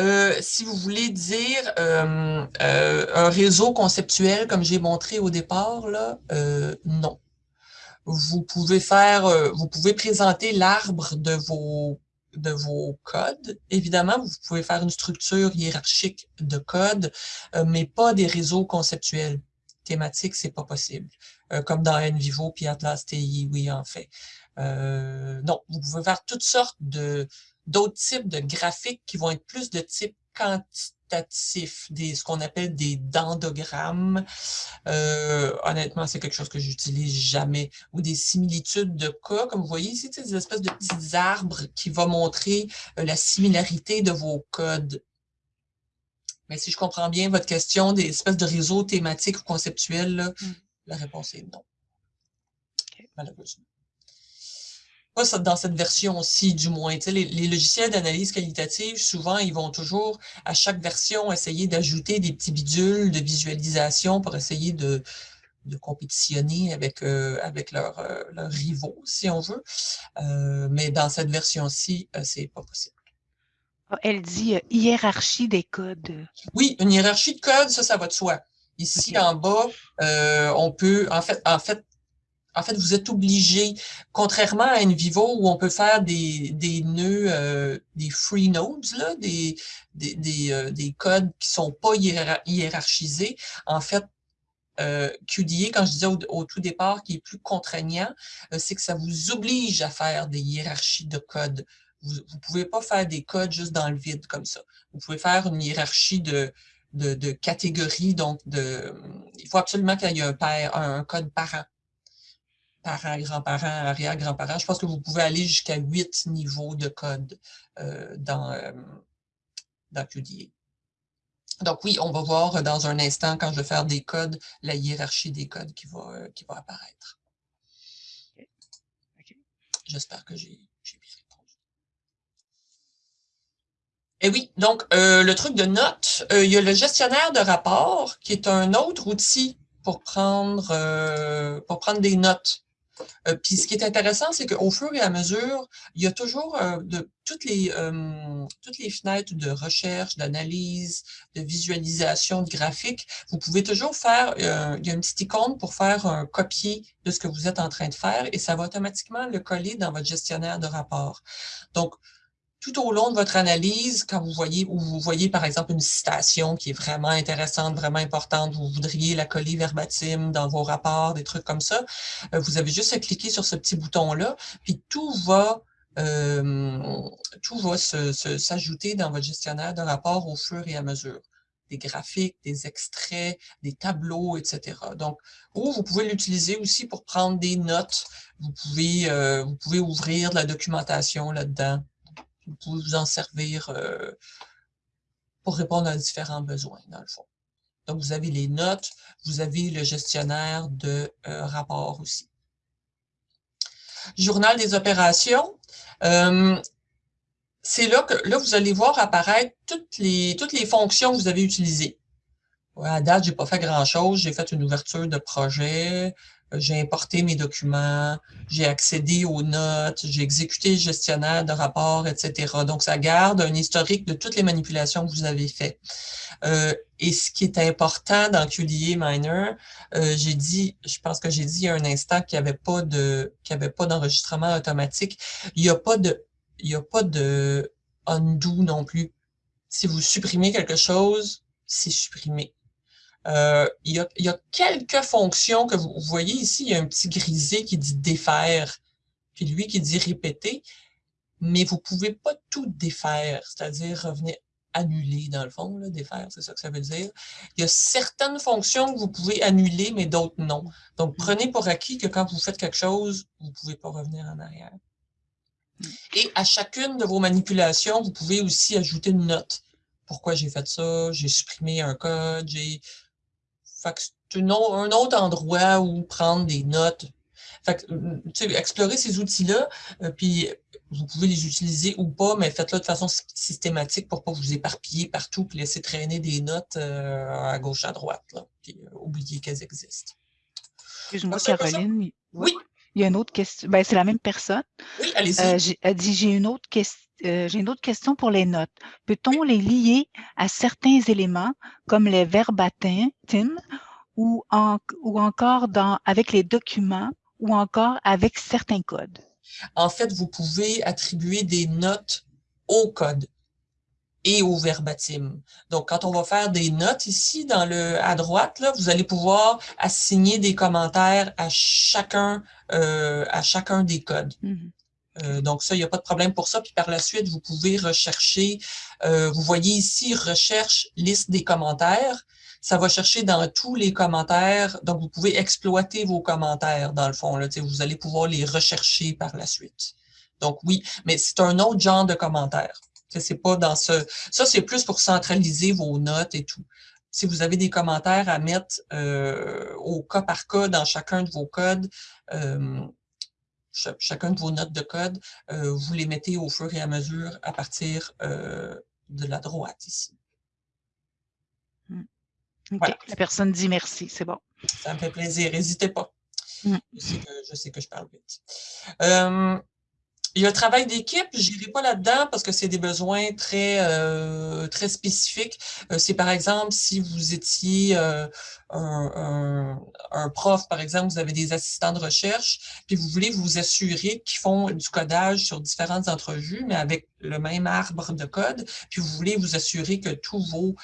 Euh, si vous voulez dire un réseau conceptuel comme j'ai montré au départ, là, non vous pouvez faire, euh, vous pouvez présenter l'arbre de vos de vos codes. Évidemment, vous pouvez faire une structure hiérarchique de code, euh, mais pas des réseaux conceptuels. Thématiques, c'est pas possible. Euh, comme dans NVivo puis Atlas TI, oui, en fait. non, vous pouvez faire toutes sortes de d'autres types de graphiques qui vont être plus de type quantitatif, des, ce qu'on appelle des dendogrammes. Euh, honnêtement, c'est quelque chose que j'utilise jamais. Ou des similitudes de cas, comme vous voyez ici, des espèces de petits arbres qui vont montrer euh, la similarité de vos codes. Mais si je comprends bien votre question, des espèces de réseaux thématiques ou conceptuels, mm. la réponse est non. Malheureusement pas dans cette version-ci, du moins. Les, les, logiciels d'analyse qualitative, souvent, ils vont toujours, à chaque version, essayer d'ajouter des petits bidules de visualisation pour essayer de, de compétitionner avec, euh, avec leurs leur rivaux, si on veut. Euh, mais dans cette version-ci, euh, c'est pas possible. Ah, elle dit hiérarchie des codes. Oui, une hiérarchie de codes, ça, ça va de soi. Ici, en bas, on peut, en fait, en fait, en fait, vous êtes obligé, contrairement à NVivo où on peut faire des, nœuds, euh, des free nodes, là, des, euh, des, codes qui sont pas hiérarchisés. En fait, euh, QDA, quand je disais au, tout départ, qui est plus contraignant, euh, c'est que ça vous oblige à faire des hiérarchies de codes. Vous ne pouvez pas faire des codes juste dans le vide comme ça. Vous pouvez faire une hiérarchie de, catégories, donc de, il faut absolument qu'il y ait un, un code parent parents, grands-parents, arrière-grands-parents. Je pense que vous pouvez aller jusqu'à huit niveaux de code euh, dans, euh, dans QDA. Donc oui, on va voir dans un instant, quand je vais faire des codes, la hiérarchie des codes qui va, euh, qui va apparaître. J'espère que j'ai bien répondu. Et oui, donc le truc de notes, il y a le gestionnaire de rapport qui est un autre outil pour prendre, pour prendre des notes. Euh, puis ce qui est intéressant, c'est qu'au fur et à mesure, il y a toujours euh, toutes, les, euh, toutes les fenêtres de recherche, d'analyse, de visualisation, de graphique. Vous pouvez toujours faire, il y a une petite icône pour faire un copier de ce que vous êtes en train de faire et ça va automatiquement le coller dans votre gestionnaire de rapport. Donc, tout au long de votre analyse, quand vous voyez, ou vous voyez par exemple une citation qui est vraiment intéressante, vraiment importante, vous voudriez la coller verbatim dans vos rapports, des trucs comme ça, euh, vous avez juste à cliquer sur ce petit bouton-là, puis tout va tout va s'ajouter dans votre gestionnaire de rapport au fur et à mesure des graphiques, des extraits, des tableaux, etc. Donc, ou vous pouvez l'utiliser aussi pour prendre des notes. Vous pouvez, euh, vous pouvez ouvrir de la documentation là-dedans. Vous pouvez vous en servir euh, pour répondre à différents besoins, dans le fond. Donc, vous avez les notes, vous avez le gestionnaire de euh, rapports aussi. Journal des opérations c'est là que là, vous allez voir apparaître toutes les, toutes les fonctions que vous avez utilisées. à date, j'ai pas fait grand-chose. J'ai fait une ouverture de projet, euh, j'ai importé mes documents, j'ai accédé aux notes, j'ai exécuté le gestionnaire de rapport, etc. Donc, ça garde un historique de toutes les manipulations que vous avez faites. Euh, et ce qui est important dans QDA Miner, euh, j'ai dit, je pense que j'ai dit il y a un instant qu'il n'y avait pas de, qu'il avait pas d'enregistrement automatique. Il n'y a pas de il n'y a pas de undo non plus. Si vous supprimez quelque chose, c'est supprimé. Euh, il, y a, il, y a, quelques fonctions que vous, voyez ici, il y a un petit grisé qui dit défaire, puis lui qui dit répéter, mais vous pouvez pas tout défaire, c'est-à-dire revenir annuler dans le fond, là, défaire, c'est ça que ça veut dire. Il y a certaines fonctions que vous pouvez annuler, mais d'autres non. Donc, prenez pour acquis que quand vous faites quelque chose, vous ne pouvez pas revenir en arrière. Et à chacune de vos manipulations, vous pouvez aussi ajouter une note. Pourquoi j'ai fait ça? J'ai supprimé un code, j'ai... Fait c'est un autre endroit où prendre des notes. Fait que, explorer ces outils-là, euh, puis vous pouvez les utiliser ou pas, mais faites-le de façon systématique pour pas vous éparpiller partout et laisser traîner des notes euh, à gauche, à droite, là, puis euh, oublier qu'elles existent. Excuse-moi, Caroline. Oui. Il y a une autre question. Ben, c'est la même personne. Oui, allez-y. Euh, elle dit J'ai une, autre euh, une autre question pour les notes. Peut-on les lier à certains éléments comme les verbatim ou, ou encore dans, avec les documents ou encore avec certains codes? En fait, vous pouvez attribuer des notes au code et au verbatim. Donc, quand on va faire des notes ici, dans le à droite, là, vous allez pouvoir assigner des commentaires à chacun, euh, à chacun des codes. Mm-hmm. Euh, donc, ça, il n'y a pas de problème pour ça. Puis par la suite, vous pouvez rechercher, euh, vous voyez ici, recherche liste des commentaires. Ça va chercher dans tous les commentaires. Donc, vous pouvez exploiter vos commentaires, dans le fond. Là, vous allez pouvoir les rechercher par la suite. Donc, oui, mais c'est un autre genre de commentaires. C'est pas dans ce. Ça, c'est plus pour centraliser vos notes et tout. Si vous avez des commentaires à mettre euh, au cas par cas dans chacun de vos codes, euh, chacun de vos notes de code, euh, vous les mettez au fur et à mesure à partir de la droite ici. Voilà. La personne dit merci, c'est bon. Ça me fait plaisir, n'hésitez pas. Hmm. Je, sais que, je parle vite. Il y a le travail d'équipe, je n'irai pas là-dedans parce que c'est des besoins très, euh, très spécifiques. Euh, c'est par exemple, si vous étiez euh, un, un, prof, par exemple, vous avez des assistants de recherche, puis vous voulez vous assurer qu'ils font du codage sur différentes entrevues, mais avec le même arbre de code, puis vous voulez vous assurer que tous vos,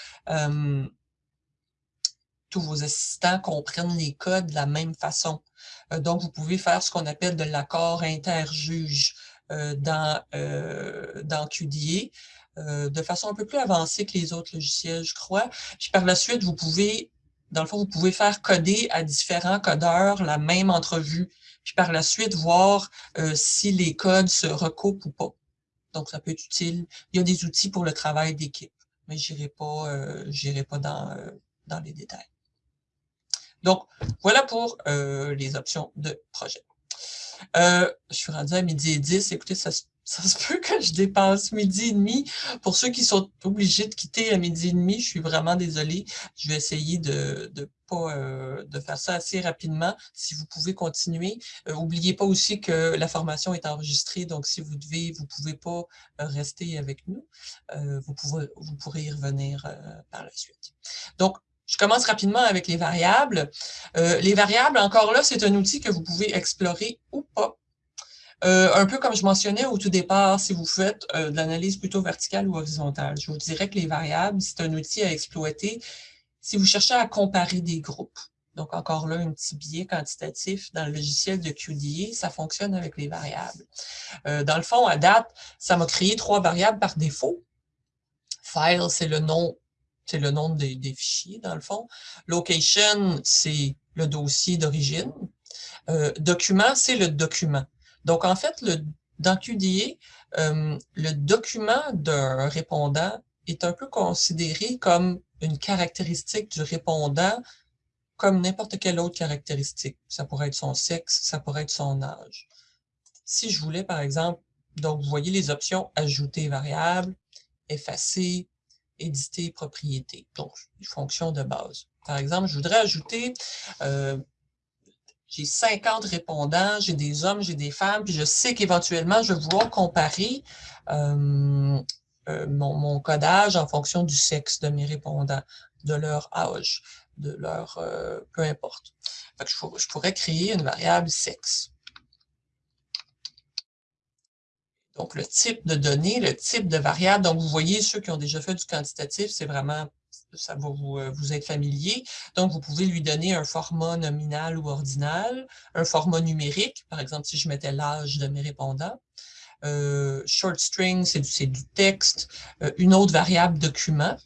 tous vos assistants comprennent les codes de la même façon. donc, vous pouvez faire ce qu'on appelle de l'accord interjuge. Euh, dans, euh, dans QDA euh, de façon un peu plus avancée que les autres logiciels, je crois. Puis par la suite, vous pouvez, dans le fond, vous pouvez faire coder à différents codeurs la même entrevue. Puis par la suite, voir si les codes se recoupent ou pas. Donc, ça peut être utile. Il y a des outils pour le travail d'équipe, mais je n'irai pas, euh, pas dans, dans les détails. Donc, voilà pour les options de projet. Euh, je suis rendue à midi et 10. Écoutez, ça, se peut que je dépasse midi et demi. Pour ceux qui sont obligés de quitter à midi et demi, je suis vraiment désolée. Je vais essayer de, de pas euh, de faire ça assez rapidement. Si vous pouvez continuer, n'oubliez euh, pas aussi que la formation est enregistrée, donc si vous devez, vous pouvez pas rester avec nous. vous, pouvez, vous pourrez y revenir par la suite. Donc, je commence rapidement avec les variables. Euh, les variables, encore là, c'est un outil que vous pouvez explorer ou pas. Euh, un peu comme je mentionnais au tout départ, si vous faites euh, de l'analyse plutôt verticale ou horizontale, je vous dirais que les variables, c'est un outil à exploiter si vous cherchez à comparer des groupes. Donc, encore là, un petit biais quantitatif dans le logiciel de QDA, ça fonctionne avec les variables. Dans le fond, à date, ça m'a créé trois variables par défaut. File, c'est le nom c'est le nom des, fichiers, dans le fond. Location, c'est le dossier d'origine. Euh, document, c'est le document. Donc, en fait, dans QDA, euh, le document d'un répondant est un peu considéré comme une caractéristique du répondant comme n'importe quelle autre caractéristique. Ça pourrait être son sexe, ça pourrait être son âge. Si je voulais, par exemple, donc vous voyez les options « Ajouter variable »,« Effacer »,« Éditer propriété », donc les fonctions de base. Par exemple, je voudrais ajouter, euh, j'ai 50 répondants, j'ai des hommes, j'ai des femmes, puis je sais qu'éventuellement, je vais vouloir comparer euh, euh, mon, codage en fonction du sexe de mes répondants, de leur âge, de leur... Peu importe. je, pourrais créer une variable sexe. Donc, le type de données, le type de variable. Donc, vous voyez, ceux qui ont déjà fait du quantitatif, c'est vraiment, ça va vous, euh, vous être familier. Donc, vous pouvez lui donner un format nominal ou ordinal, un format numérique, par exemple, si je mettais l'âge de mes répondants, euh, short string, c'est du, texte. Euh, une autre variable document,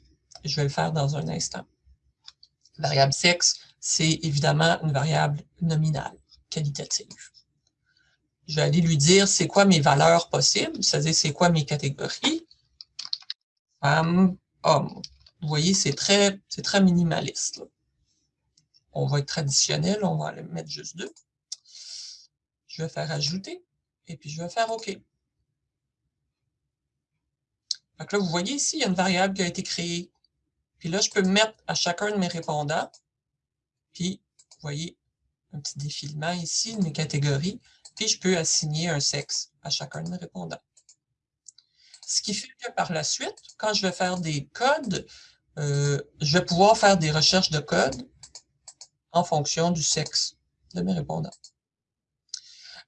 je vais le faire dans un instant. Variable sexe, c'est évidemment une variable nominale, qualitative. Je vais aller lui dire c'est quoi mes valeurs possibles, c'est-à-dire c'est quoi mes catégories? Femme, homme. Vous voyez, c'est très, très minimaliste. On va être traditionnel, on va aller mettre juste deux. Je vais faire ajouter, et puis je vais faire OK. Donc là, vous voyez ici, il y a une variable qui a été créée. Puis là, je peux mettre à chacun de mes répondants. Puis, vous voyez, un petit défilement ici mes catégories. Puis, je peux assigner un sexe à chacun de mes répondants. Ce qui fait que par la suite, quand je vais faire des codes, euh, je vais pouvoir faire des recherches de code en fonction du sexe de mes répondants.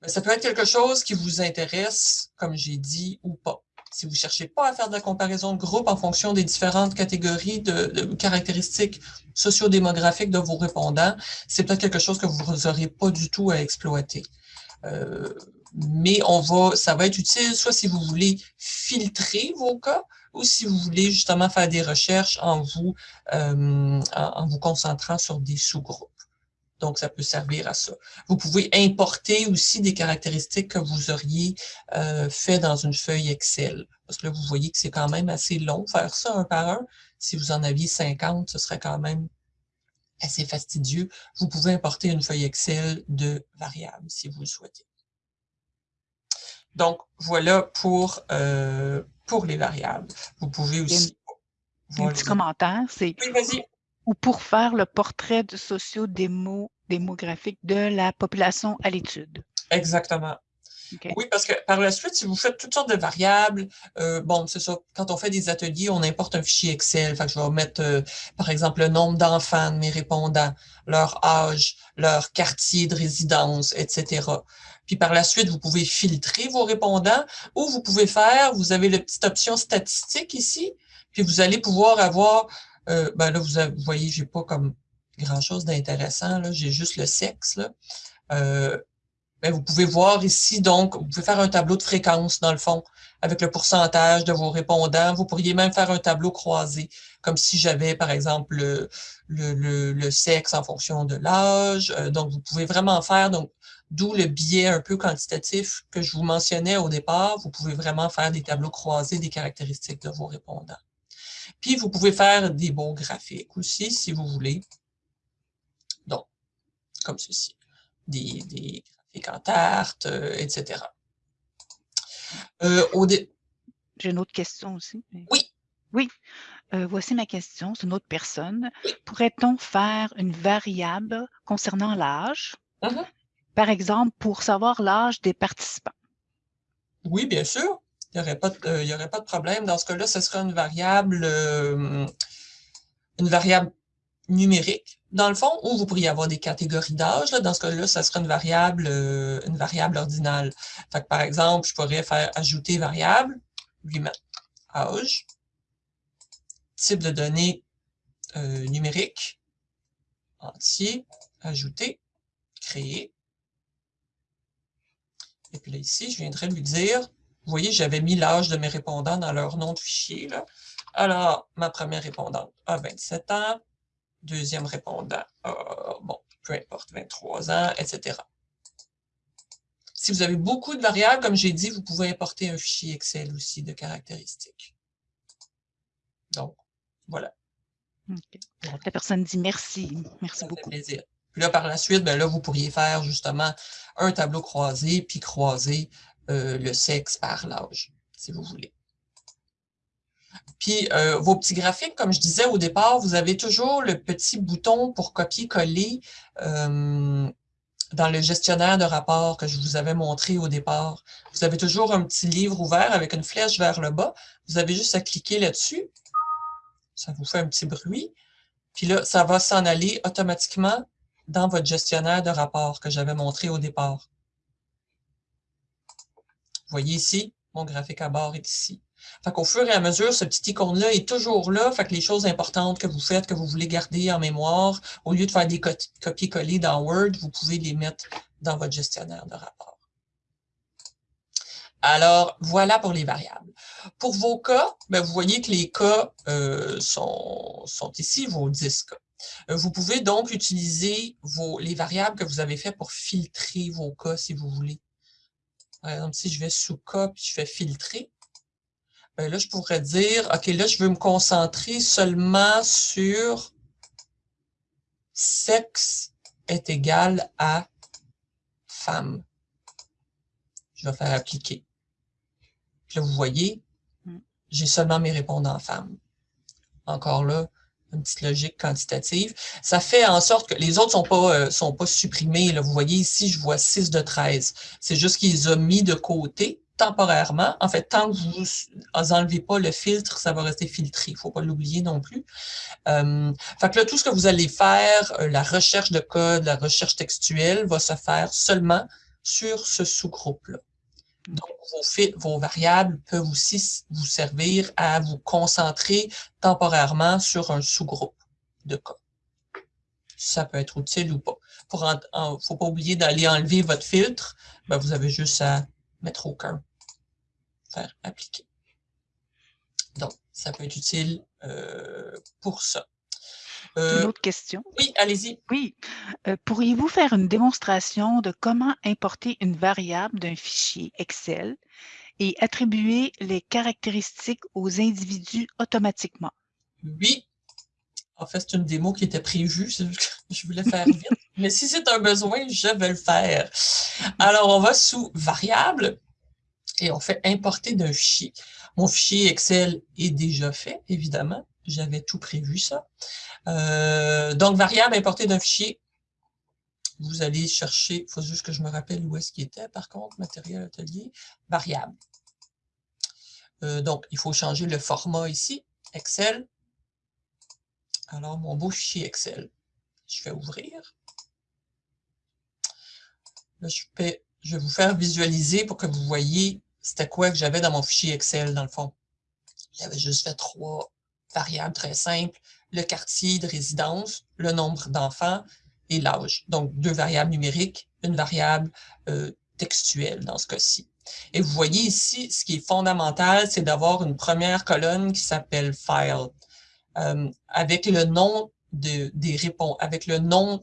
Mais ça peut être quelque chose qui vous intéresse, comme j'ai dit, ou pas. Si vous ne cherchez pas à faire de la comparaison de groupe en fonction des différentes catégories de, caractéristiques sociodémographiques de vos répondants, c'est peut-être quelque chose que vous n'aurez pas du tout à exploiter. Euh, mais on va, ça va être utile soit si vous voulez filtrer vos cas ou si vous voulez justement faire des recherches en vous, euh, en vous concentrant sur des sous-groupes. Donc, ça peut servir à ça. Vous pouvez importer aussi des caractéristiques que vous auriez euh, fait dans une feuille Excel. Parce que là, vous voyez que c'est quand même assez long faire ça un par un. Si vous en aviez 50, ce serait quand même assez fastidieux. Vous pouvez importer une feuille Excel de variables si vous le souhaitez. Donc, voilà pour, euh, pour les variables. Vous pouvez aussi... Un petit commentaire, c'est oui, vas-y ou pour faire le portrait de socio-démographique de la population à l'étude. Exactement. Oui, parce que par la suite, si vous faites toutes sortes de variables, euh, bon, c'est ça, quand on fait des ateliers, on importe un fichier Excel. Fait que je vais mettre, euh, par exemple, le nombre d'enfants de mes répondants, leur âge, leur quartier de résidence, etc. Puis par la suite, vous pouvez filtrer vos répondants ou vous pouvez faire, vous avez la petite option statistique ici, puis vous allez pouvoir avoir euh, ben là, vous, vous voyez, j'ai pas comme grand-chose d'intéressant, là, j'ai juste le sexe. Là. Ben vous pouvez voir ici, donc, vous pouvez faire un tableau de fréquence, dans le fond, avec le pourcentage de vos répondants. Vous pourriez même faire un tableau croisé, comme si j'avais, par exemple, le, le, le, sexe en fonction de l'âge. Euh, donc, vous pouvez vraiment faire, donc, d'où le biais un peu quantitatif que je vous mentionnais au départ. Vous pouvez vraiment faire des tableaux croisés des caractéristiques de vos répondants. Puis, vous pouvez faire des beaux graphiques aussi, si vous voulez. Donc, comme ceci. Des, graphiques tarte, euh, etc. Euh, J'ai une autre question aussi. Oui. Oui. Euh, voici ma question, c'est une autre personne. Pourrait-on faire une variable concernant l'âge? Mm-hmm. Par exemple, pour savoir l'âge des participants. Oui, bien sûr il n'y aurait, pas de, y aurait pas de problème. Dans ce cas-là, ce serait une variable, euh, une variable numérique, dans le fond, ou vous pourriez avoir des catégories d'âge. Dans ce cas-là, ce serait une variable, euh, une variable ordinale. Fait par exemple, je pourrais faire ajouter variable, lui mettre âge, type de données euh, numérique, entier, ajouter, créer. Et puis là, ici, je viendrai lui dire, vous voyez, j'avais mis l'âge de mes répondants dans leur nom de fichier. Là. Alors, ma première répondante a 27 ans, deuxième répondant a, bon, peu importe, 23 ans, etc. Si vous avez beaucoup de variables, comme j'ai dit, vous pouvez importer un fichier Excel aussi de caractéristiques. Donc, voilà. La personne dit merci. Merci Ça beaucoup. Fait plaisir. Puis là, par la suite, ben là, vous pourriez faire justement un tableau croisé, puis croiser euh, le sexe par l'âge, si vous voulez. Puis, euh, vos petits graphiques, comme je disais au départ, vous avez toujours le petit bouton pour copier-coller euh, dans le gestionnaire de rapport que je vous avais montré au départ. Vous avez toujours un petit livre ouvert avec une flèche vers le bas. Vous avez juste à cliquer là-dessus. Ça vous fait un petit bruit. Puis là, ça va s'en aller automatiquement dans votre gestionnaire de rapport que j'avais montré au départ. Vous voyez ici, mon graphique à bord est ici. Fait qu'au fur et à mesure, ce petit icône-là est toujours là. Fait que les choses importantes que vous faites, que vous voulez garder en mémoire, au lieu de faire des copier-coller dans Word, vous pouvez les mettre dans votre gestionnaire de rapport. Alors, voilà pour les variables. Pour vos cas, ben, vous voyez que les cas euh, sont, ici, vos 10 cas. Euh, vous pouvez donc utiliser les variables que vous avez fait pour filtrer vos cas si vous voulez. Par exemple, si je vais sous cas puis je fais filtrer, ben là, je pourrais dire, OK, là, je veux me concentrer seulement sur sexe est égal à femme. Je vais faire appliquer. Puis là, vous voyez, mm. j'ai seulement mes répondants femmes. Encore là, une petite logique quantitative. Ça fait en sorte que les autres ne sont pas, euh, sont pas supprimés. Là. Vous voyez ici, je vois 6 de 13. C'est juste qu'ils ont mis de côté temporairement. En fait, tant que vous n'enlevez pas le filtre, ça va rester filtré. Il ne faut pas l'oublier non plus. Euh, fait que là, tout ce que vous allez faire, euh, la recherche de code, la recherche textuelle, va se faire seulement sur ce sous-groupe-là. Donc, vos, vos, variables peuvent aussi vous servir à vous concentrer temporairement sur un sous-groupe de code. Ça peut être utile ou pas. Pour ne faut pas oublier d'aller enlever votre filtre. Ben, vous avez juste à mettre aucun, faire appliquer. Donc, ça peut être utile euh, pour ça. Euh, une autre question. Oui, allez-y. Oui. Euh, pourriez-vous faire une démonstration de comment importer une variable d'un fichier Excel et attribuer les caractéristiques aux individus automatiquement? Oui. En fait, c'est une démo qui était prévue. Je voulais faire vite. Mais si c'est un besoin, je vais le faire. Alors, on va sous Variable et on fait importer d'un fichier. Mon fichier Excel est déjà fait, évidemment. J'avais tout prévu ça. Euh, donc, variable importée d'un fichier. Vous allez chercher, il faut juste que je me rappelle où est-ce qu'il était, par contre, matériel atelier, variable. Euh, donc, il faut changer le format ici, Excel. Alors, mon beau fichier Excel. Je vais ouvrir. Là, je, vais, vous faire visualiser pour que vous voyez c'était quoi que j'avais dans mon fichier Excel, dans le fond. J'avais juste fait trois variables très simples, le quartier de résidence, le nombre d'enfants et l'âge. Donc, deux variables numériques, une variable euh, textuelle dans ce cas-ci. Et vous voyez ici, ce qui est fondamental, c'est d'avoir une première colonne qui s'appelle « File euh, avec le nom de, des répondants, avec le nom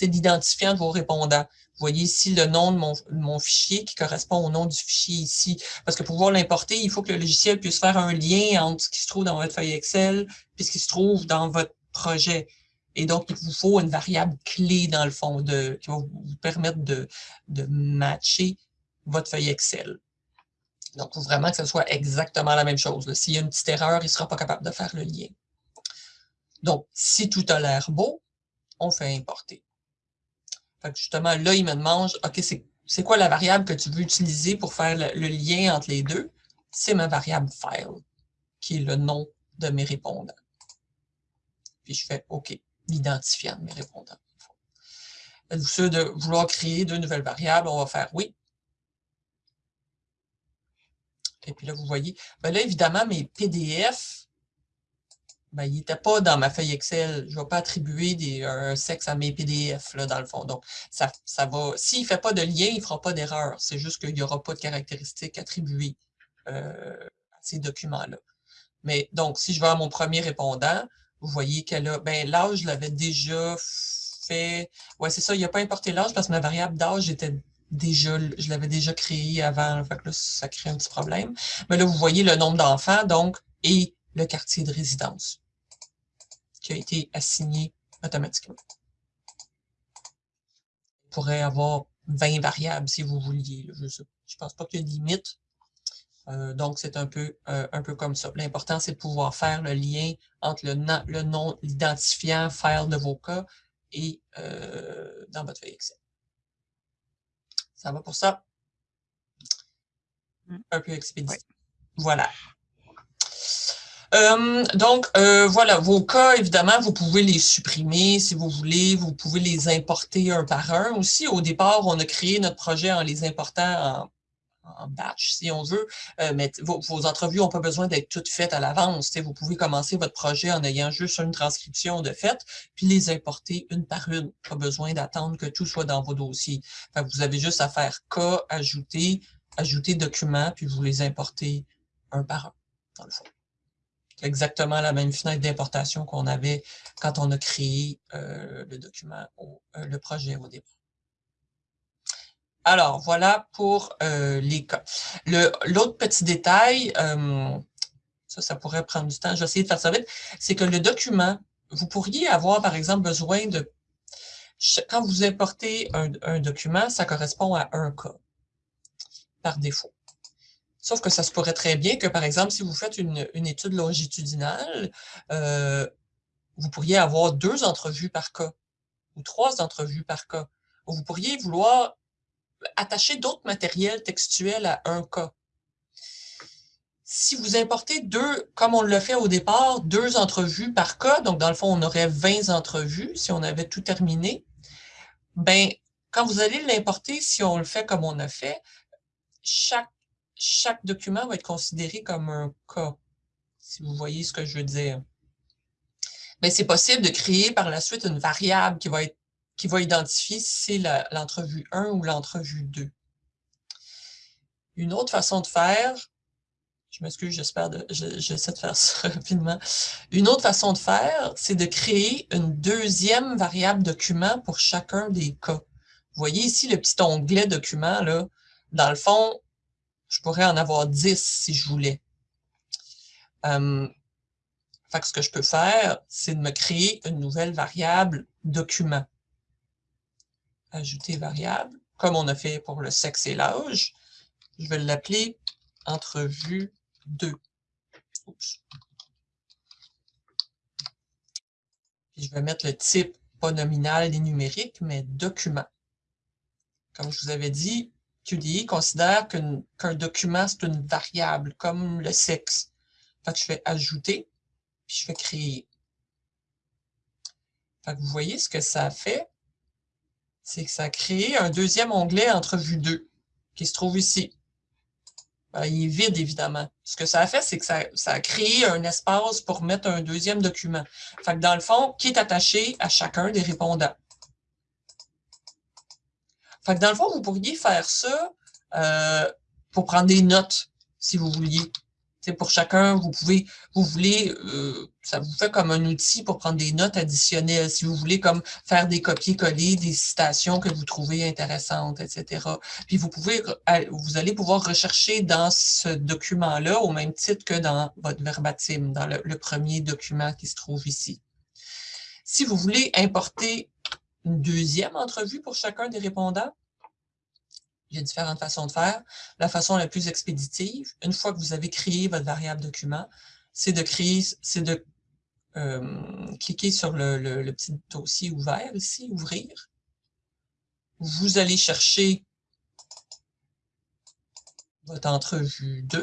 d'identifiant de vos répondants. Vous voyez ici le nom de mon, fichier qui correspond au nom du fichier ici. Parce que pour pouvoir l'importer, il faut que le logiciel puisse faire un lien entre ce qui se trouve dans votre feuille Excel et ce qui se trouve dans votre projet. Et donc, il vous faut une variable clé, dans le fond, de, qui va vous permettre de, de matcher votre feuille Excel. Donc, il faut vraiment que ce soit exactement la même chose. S'il y a une petite erreur, il ne sera pas capable de faire le lien. Donc, si tout a l'air beau, on fait importer. Fait que justement, là, il me demande, OK, c'est quoi la variable que tu veux utiliser pour faire le, lien entre les deux? C'est ma variable file, qui est le nom de mes répondants. Puis je fais OK, l'identifiant de mes répondants. Êtes-vous sûr de vouloir créer deux nouvelles variables? On va faire oui. Et puis là, vous voyez, ben là, évidemment, mes PDF ben, il n'était pas dans ma feuille Excel. Je ne vais pas attribuer des, un sexe à mes PDF, là, dans le fond. Donc, ça, ça va. S'il ne fait pas de lien, il ne fera pas d'erreur. C'est juste qu'il n'y aura pas de caractéristiques attribuées euh, à ces documents-là. Mais donc, si je vais à mon premier répondant, vous voyez qu'elle a. Ben, l'âge, je l'avais déjà fait. Ouais, c'est ça, il n'a pas importé l'âge parce que ma variable d'âge était déjà, je l'avais déjà créée avant. Fait que là, ça crée un petit problème. Mais là, vous voyez le nombre d'enfants, donc, et le quartier de résidence qui a été assigné automatiquement. Vous pourrait avoir 20 variables si vous vouliez. Je ne pense pas qu'il y ait de limite. Euh, donc, c'est un peu, euh, un peu comme ça. L'important, c'est de pouvoir faire le lien entre le, le nom, l'identifiant file de vos cas et euh, dans votre feuille Excel. Ça va pour ça? Mmh. Un peu expédié. Voilà. Euh, donc, euh, voilà, vos cas, évidemment, vous pouvez les supprimer si vous voulez. Vous pouvez les importer un par un. Aussi, au départ, on a créé notre projet en les important en, batch, si on veut. Euh, mais vos, entrevues n'ont pas besoin d'être toutes faites à l'avance. Vous pouvez commencer votre projet en ayant juste une transcription de fait, puis les importer une par une. Pas besoin d'attendre que tout soit dans vos dossiers. vous avez juste à faire cas, ajouter, ajouter document, puis vous les importez un par un, dans le fond exactement la même fenêtre d'importation qu'on avait quand on a créé euh, le document, euh, le projet au départ. Alors, voilà pour euh, les cas. L'autre petit détail, ça, ça pourrait prendre du temps, je vais essayer de faire ça vite, c'est que le document, vous pourriez avoir, par exemple, besoin de... Quand vous importez un document, ça correspond à un cas par défaut. Sauf que ça se pourrait très bien que, par exemple, si vous faites une, étude longitudinale, euh, vous pourriez avoir deux entrevues par cas ou trois entrevues par cas. vous pourriez vouloir attacher d'autres matériels textuels à un cas. Si vous importez deux, comme on le fait au départ, deux entrevues par cas, donc dans le fond, on aurait 20 entrevues si on avait tout terminé, ben, quand vous allez l'importer, si on le fait comme on a fait, chaque chaque document va être considéré comme un cas, si vous voyez ce que je veux dire. Mais c'est possible de créer par la suite une variable qui va, être, qui va identifier si c'est l'entrevue 1 ou l'entrevue 2. Une autre façon de faire, je m'excuse, j'espère, j'essaie de faire ça rapidement. Une autre façon de faire, c'est de créer une deuxième variable document pour chacun des cas. Vous voyez ici le petit onglet document, là. Dans le fond, je pourrais en avoir 10 si je voulais. Euh, ce que je peux faire, c'est de me créer une nouvelle variable document. Ajouter variable, comme on a fait pour le sexe et l'âge. Je vais l'appeler entrevue 2. je vais mettre le type, pas nominal ni numérique, mais document. Comme je vous avais dit, QDI considère qu'un document, c'est une variable, comme le sexe. Fait que je fais ajouter, puis je fais créer. Fait que vous voyez ce que ça fait, c'est que ça a créé un deuxième onglet entrevue 2, qui se trouve ici. Ben, il est vide, évidemment. Ce que ça a fait, c'est que ça, ça, a créé un espace pour mettre un deuxième document. Fait que dans le fond, qui est attaché à chacun des répondants? Fait que dans le fond, vous pourriez faire ça euh, pour prendre des notes, si vous vouliez. C'est pour chacun, vous pouvez, vous voulez, euh, ça vous fait comme un outil pour prendre des notes additionnelles, si vous voulez comme faire des copier-coller, des citations que vous trouvez intéressantes, etc. Puis vous pouvez, vous allez pouvoir rechercher dans ce document-là au même titre que dans votre verbatim, dans le premier document qui se trouve ici. Si vous voulez importer une deuxième entrevue pour chacun des répondants? Il y a différentes façons de faire. La façon la plus expéditive, une fois que vous avez créé votre variable document, c'est de créer, c'est de euh, cliquer sur le, le, petit dossier ouvert ici, ouvrir. Vous allez chercher votre entrevue 2.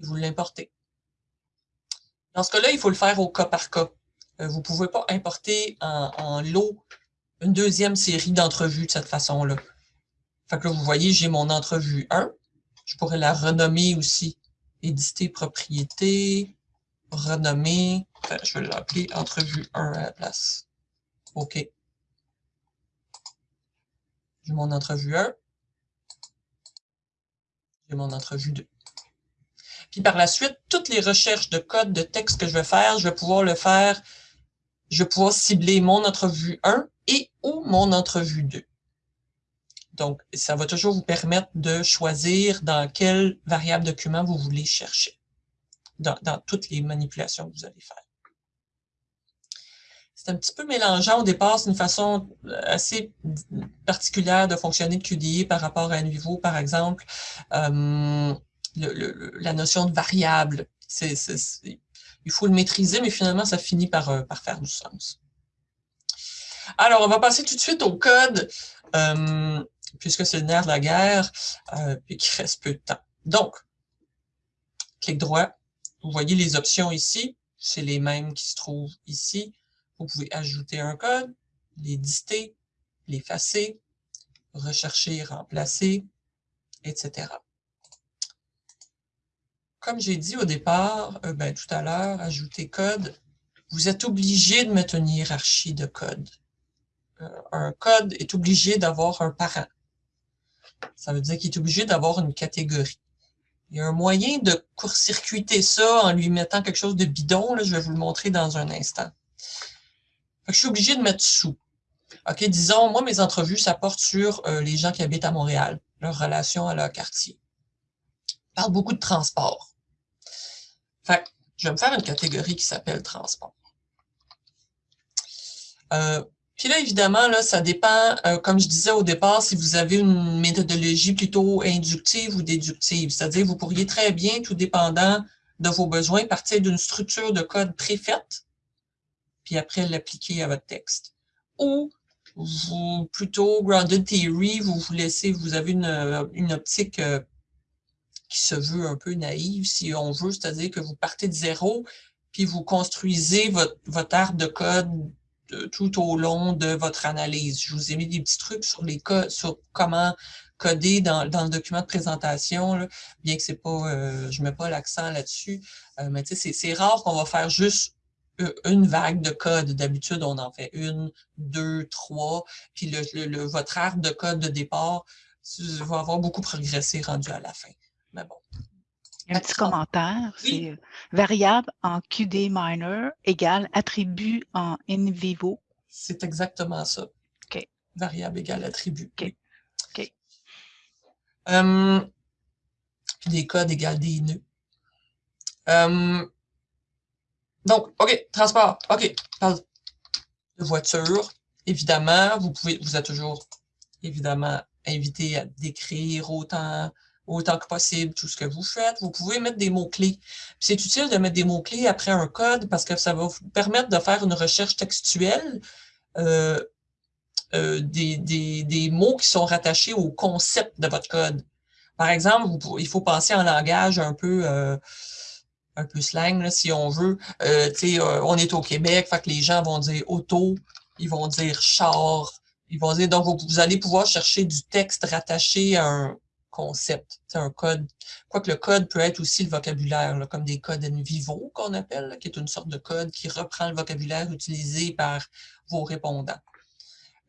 Et vous l'importez. Dans ce cas-là, il faut le faire au cas par cas. Euh, vous ne pouvez pas importer en, lot une deuxième série d'entrevues de cette façon-là. Fait que là, vous voyez, j'ai mon entrevue 1. Je pourrais la renommer aussi éditer propriété, renommer, je vais l'appeler entrevue 1 à la place. OK. J'ai mon entrevue 1. J'ai mon entrevue 2. Puis par la suite, toutes les recherches de code de texte que je vais faire, je vais pouvoir le faire, je vais pouvoir cibler mon entrevue 1 et ou mon entrevue 2. Donc, ça va toujours vous permettre de choisir dans quel variable document vous voulez chercher, dans, toutes les manipulations que vous allez faire. C'est un petit peu mélangeant au départ, c'est une façon assez particulière de fonctionner de QDI par rapport à NVivo, par exemple. Euh, la notion de variable. il faut le maîtriser, mais finalement, ça finit par, euh, par faire du sens. Alors, on va passer tout de suite au code, euh, puisque c'est le de la guerre, euh, puis qu'il reste peu de temps. Donc, clic droit, vous voyez les options ici, c'est les mêmes qui se trouvent ici. Vous pouvez ajouter un code, l'éditer, l'effacer, rechercher, remplacer, etc comme j'ai dit au départ, euh, ben, tout à l'heure, ajouter code, vous êtes obligé de mettre une hiérarchie de code. Euh, un code est obligé d'avoir un parent. Ça veut dire qu'il est obligé d'avoir une catégorie. Il y a un moyen de court-circuiter ça en lui mettant quelque chose de bidon. Là, je vais vous le montrer dans un instant. je suis obligé de mettre sous. OK, disons, moi, mes entrevues, ça porte sur euh, les gens qui habitent à Montréal, leur relation à leur quartier. Je parle beaucoup de transport. Fait je vais me faire une catégorie qui s'appelle transport. Euh, puis là, évidemment, là, ça dépend, euh, comme je disais au départ, si vous avez une méthodologie plutôt inductive ou déductive. C'est-à-dire, vous pourriez très bien, tout dépendant de vos besoins, partir d'une structure de code préfaite, puis après l'appliquer à votre texte. Ou vous, plutôt grounded theory, vous vous laissez, vous avez une, une optique euh, qui se veut un peu naïve, si on veut, c'est-à-dire que vous partez de zéro, puis vous construisez votre, arbre de code tout au long de votre analyse. Je vous ai mis des petits trucs sur les codes, sur comment coder dans, dans le document de présentation, bien que c'est pas, euh, je mets pas l'accent là-dessus, euh, mais c'est rare qu'on va faire juste une vague de code. D'habitude, on en fait une, deux, trois, puis le, votre arbre de code de départ va avoir beaucoup progressé rendu à la fin. Mais bon. Un petit commentaire, c'est euh, variable en QD minor égale attribut en in vivo. C'est exactement ça. OK. Variable égale attribut. OK. OK. Hum, puis des codes égale des nœuds. Hum, donc, OK, transport. OK, de voiture. Évidemment, vous pouvez, vous êtes toujours évidemment invité à décrire autant autant que possible tout ce que vous faites. Vous pouvez mettre des mots-clés. C'est utile de mettre des mots-clés après un code parce que ça va vous permettre de faire une recherche textuelle euh, euh, des, des, des, mots qui sont rattachés au concept de votre code. Par exemple, il faut penser en langage un peu euh, un peu slang, si on veut. on est au Québec, les gens vont dire auto, ils vont dire char, ils vont dire, donc vous, vous allez pouvoir chercher du texte rattaché à un, concept. C'est un code. Quoique le code peut être aussi le vocabulaire, comme des codes in vivo qu'on appelle, qui est une sorte de code qui reprend le vocabulaire utilisé par vos répondants.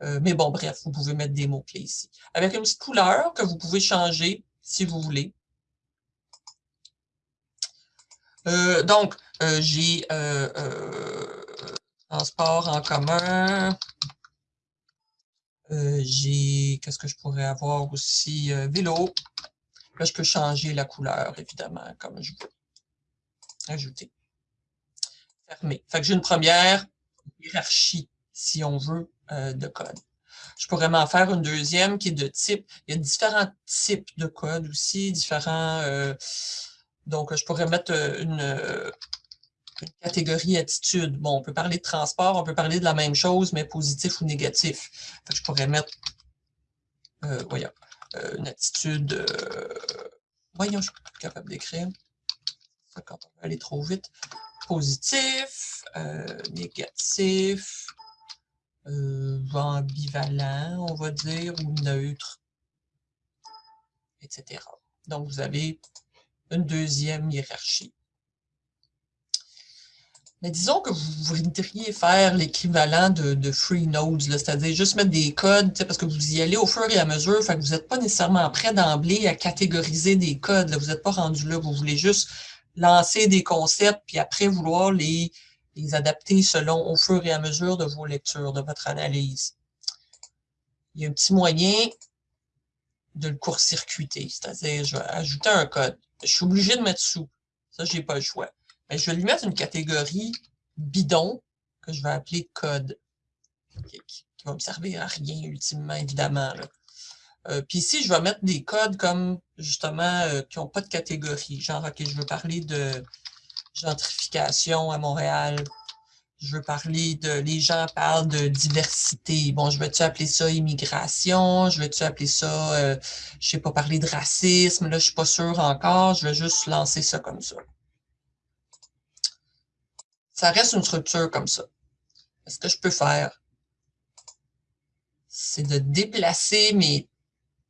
Euh, mais bon, bref, vous pouvez mettre des mots-clés ici. Avec une petite couleur que vous pouvez changer si vous voulez. Euh, donc, euh, j'ai transport en commun, euh, j'ai, qu'est-ce que je pourrais avoir aussi? Euh, vélo. Là, je peux changer la couleur, évidemment, comme je veux. Ajouter. Fermer. Fait que j'ai une première hiérarchie, si on veut, euh, de code. Je pourrais m'en faire une deuxième qui est de type. Il y a différents types de code aussi, différents... donc, je pourrais mettre une, une catégorie attitude. Bon, on peut parler de transport, on peut parler de la même chose, mais positif ou négatif. je pourrais mettre, euh, voyons, euh, une attitude, euh, voyons, je suis pas capable d'écrire. Quand on va aller trop vite. Positif, négatif, ambivalent, on va dire, ou neutre, etc. Donc, vous avez une deuxième hiérarchie. Mais disons que vous voudriez faire l'équivalent de, free nodes, c'est-à-dire juste mettre des codes, parce que vous y allez au fur et à mesure, fait que vous n'êtes pas nécessairement prêt d'emblée à catégoriser des codes. vous n'êtes pas rendu là, vous voulez juste lancer des concepts, puis après vouloir les, les adapter selon au fur et à mesure de vos lectures, de votre analyse. Il y a un petit moyen de le court-circuiter, c'est-à-dire je vais ajouter un code. Je suis obligé de mettre sous. Ça, je n'ai pas le choix. Ben, je vais lui mettre une catégorie bidon que je vais appeler code, qui, va me servir à rien ultimement, évidemment. Euh, puis ici, je vais mettre des codes comme, justement, euh, qui n'ont pas de catégorie. Genre, OK, je veux parler de gentrification à Montréal. Je veux parler de... Les gens parlent de diversité. Bon, je vais-tu appeler ça immigration? Je vais-tu appeler ça, euh, je sais pas, parler de racisme? Là, je suis pas sûre encore. Je vais juste lancer ça comme ça ça reste une structure comme ça. Ce que je peux faire, c'est de déplacer mes...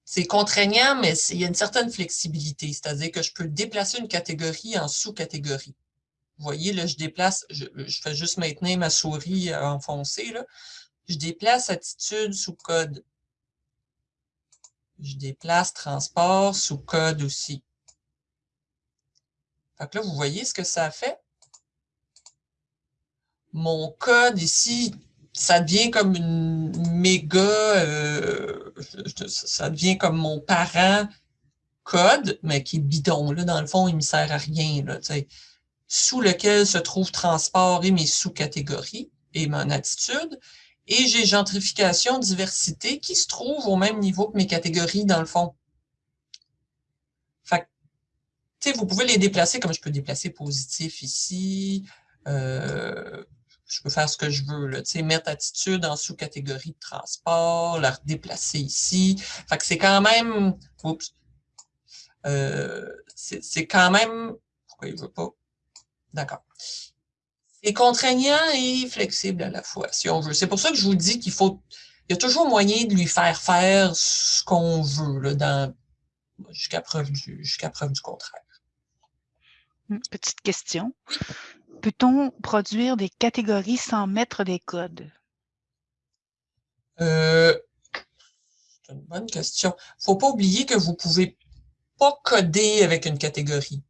C'est contraignant, mais il y a une certaine flexibilité, c'est-à-dire que je peux déplacer une catégorie en sous-catégorie. Vous voyez, là, je déplace, je, fais juste maintenir ma souris enfoncée, là. Je déplace attitude sous code. Je déplace transport sous code aussi. Fait que là, vous voyez ce que ça fait? Mon code ici, ça devient comme une méga, euh, ça devient comme mon parent code, mais qui est bidon. Là, dans le fond, il ne me sert à rien. Là, sous lequel se trouve transport et mes sous-catégories et mon attitude. Et j'ai gentrification, diversité qui se trouve au même niveau que mes catégories dans le fond. Vous pouvez les déplacer comme je peux déplacer positif ici, euh, je peux faire ce que je veux. Là, mettre attitude en sous-catégorie de transport, la redéplacer ici. Fait que c'est quand même... Oups. Euh, c'est quand même... Pourquoi il ne veut pas? D'accord. C'est contraignant et flexible à la fois, si on veut. C'est pour ça que je vous dis qu'il faut... Il y a toujours moyen de lui faire faire ce qu'on veut, dans jusqu'à preuve, preuve du contraire. Petite question. Peut-on produire des catégories sans mettre des codes? Euh, c'est une bonne question. Il ne faut pas oublier que vous ne pouvez pas coder avec une catégorie.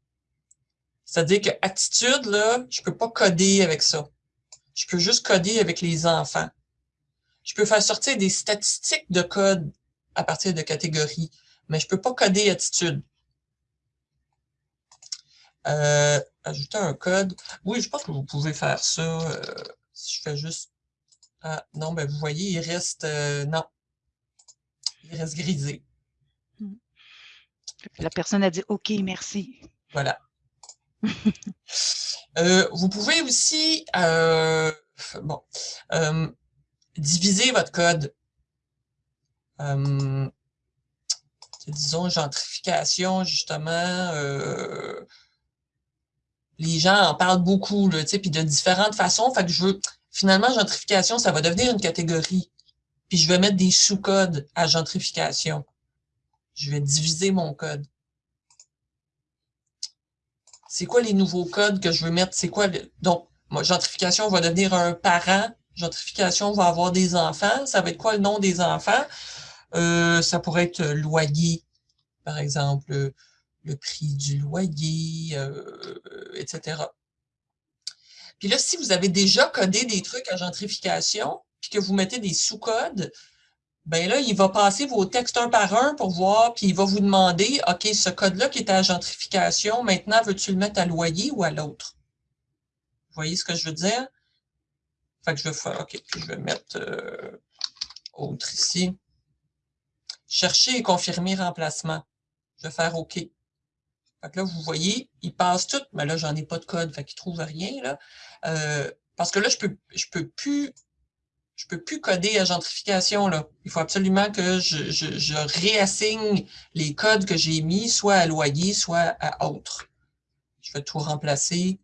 C'est-à-dire que attitude, là, je ne peux pas coder avec ça. Je peux juste coder avec les enfants. Je peux faire sortir des statistiques de code à partir de catégories, mais je ne peux pas coder attitude. Euh, ajouter un code. Oui, je pense que vous pouvez faire ça. Euh, si je fais juste... Ah, non, ben vous voyez, il reste... Euh, non. Il reste grisé. Hmm. La personne a dit « OK, merci ». Voilà. vous pouvez aussi bon, diviser votre code. disons, gentrification, justement, les gens en parlent beaucoup, là, puis de différentes façons. Fait que je finalement, gentrification, ça va devenir une catégorie. Puis je vais mettre des sous-codes à gentrification. Je vais diviser mon code. C'est quoi les nouveaux codes que je veux mettre? C'est quoi? Donc, gentrification va devenir un parent. Gentrification va avoir des enfants. Ça va être quoi le nom des enfants? Euh, ça pourrait être loyer, par exemple le prix du loyer, euh, etc. Puis là, si vous avez déjà codé des trucs à gentrification, puis que vous mettez des sous-codes, ben là, il va passer vos textes un par un pour voir, puis il va vous demander, OK, ce code-là qui est à gentrification, maintenant, veux-tu le mettre à loyer ou à l'autre? Vous voyez ce que je veux dire? Fait que je vais faire, OK, puis je vais mettre euh, autre ici. Chercher et confirmer remplacement. Je vais faire OK. Fait que là, vous voyez, il passe tout, mais là, j'en ai pas de code, fait qu'il trouve rien, là. Euh, parce que là, je peux, je peux plus, je peux plus coder à gentrification, là. Il faut absolument que je, je, je réassigne les codes que j'ai mis, soit à loyer, soit à autre. Je vais tout remplacer.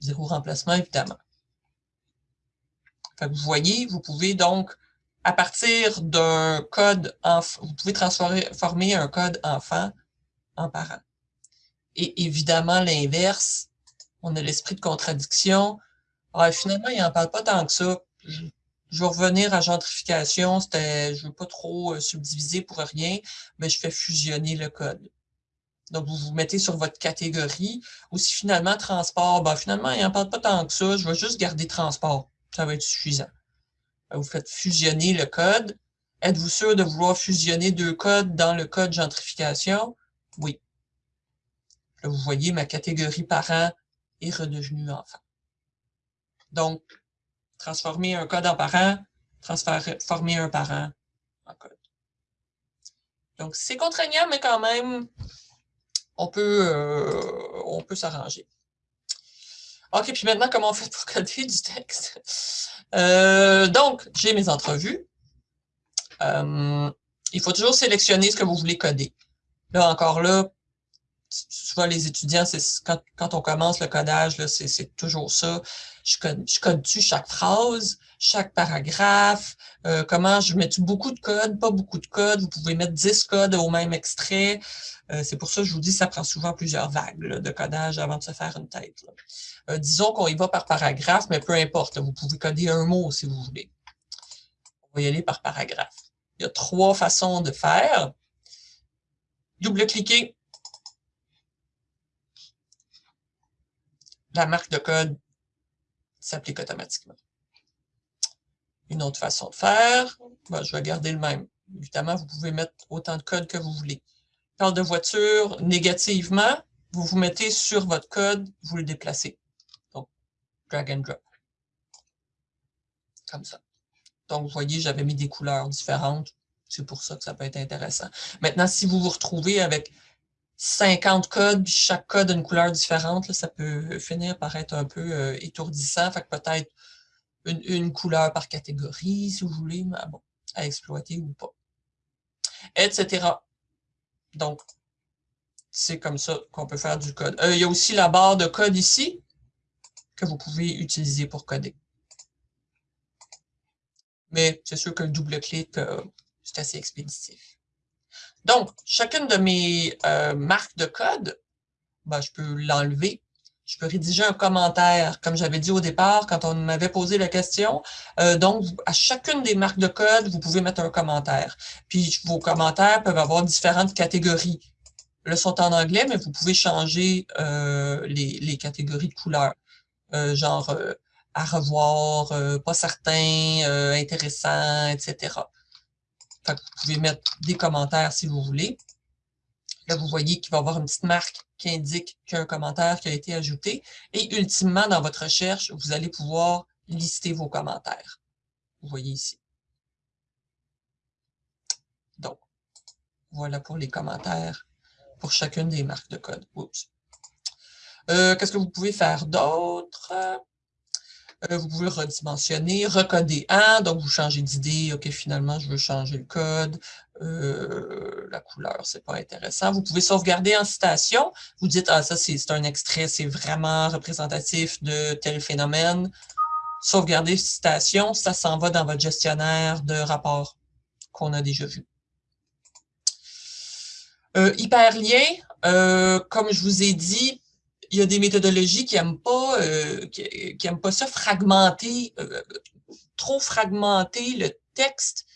Zéro remplacement, évidemment. Fait que vous voyez, vous pouvez donc, à partir d'un code, vous pouvez transformer un code enfant en parent. Et évidemment, l'inverse, on a l'esprit de contradiction. Finalement, il n'en parle pas tant que ça. Je, vais revenir à gentrification. C'était, je ne veux pas trop euh, subdiviser pour rien, mais je fais fusionner le code. Donc, vous vous mettez sur votre catégorie. Ou si finalement, transport, ben, finalement, il n'en parle pas tant que ça. Je vais juste garder transport. Ça va être suffisant. Ben, vous faites fusionner le code. Êtes-vous sûr de vouloir fusionner deux codes dans le code gentrification? Oui. Là, vous voyez, ma catégorie parent est redevenue enfant. Donc, transformer un code en parent, transformer un parent en code. Donc, c'est contraignant, mais quand même, on peut, euh, peut s'arranger. OK, puis maintenant, comment on fait pour coder du texte? Euh, donc, j'ai mes entrevues. Euh, il faut toujours sélectionner ce que vous voulez coder. Là, encore là, souvent les étudiants, c'est quand, on commence le codage, c'est toujours ça. Je je code dessus chaque phrase, chaque paragraphe, euh, comment je mets beaucoup de code, pas beaucoup de code. Vous pouvez mettre 10 codes au même extrait. Euh, c'est pour ça que je vous dis ça prend souvent plusieurs vagues de codage avant de se faire une tête. Euh, disons qu'on y va par paragraphe, mais peu importe. vous pouvez coder un mot si vous voulez. On va y aller par paragraphe. Il y a trois façons de faire. Double-cliquer la marque de code s'applique automatiquement. Une autre façon de faire, ben, je vais garder le même. Évidemment, vous pouvez mettre autant de code que vous voulez. Parle de voiture, négativement, vous vous mettez sur votre code, vous le déplacez. Donc, drag and drop. Comme ça. Donc, vous voyez, j'avais mis des couleurs différentes. C'est pour ça que ça peut être intéressant. Maintenant, si vous vous retrouvez avec 50 codes, chaque code a une couleur différente, ça peut finir par être un peu euh, étourdissant. Fait que peut-être une, couleur par catégorie, si vous voulez, mais bon, à exploiter ou pas. Etc. Donc, c'est comme ça qu'on peut faire du code. Euh, il y a aussi la barre de code ici que vous pouvez utiliser pour coder. Mais c'est sûr que le double-clic, euh, c'est assez expéditif. Donc, chacune de mes euh, marques de code, ben, je peux l'enlever. Je peux rédiger un commentaire, comme j'avais dit au départ quand on m'avait posé la question. Euh, donc, à chacune des marques de code, vous pouvez mettre un commentaire. Puis, vos commentaires peuvent avoir différentes catégories. Là, sont en anglais, mais vous pouvez changer euh, les, les, catégories de couleurs. genre, à revoir, pas certain, intéressant, etc vous pouvez mettre des commentaires si vous voulez. Là, vous voyez qu'il va y avoir une petite marque qui indique qu'il commentaire qui a été ajouté. Et ultimement, dans votre recherche, vous allez pouvoir lister vos commentaires. Vous voyez ici. Donc, voilà pour les commentaires pour chacune des marques de code. Euh, qu'est-ce que vous pouvez faire d'autre? Euh, vous pouvez redimensionner, recoder un, donc vous changez d'idée, OK, finalement, je veux changer le code, euh, la couleur, c'est pas intéressant. Vous pouvez sauvegarder en citation, vous dites, ah, ça, c'est un extrait, c'est vraiment représentatif de tel phénomène. Sauvegarder citation, ça s'en va dans votre gestionnaire de rapports qu'on a déjà vu. Euh, hyperlien, euh, comme je vous ai dit, il y a des méthodologies qui n'aiment pas, euh, qui, pas ça fragmenter, euh, trop fragmenter le texte.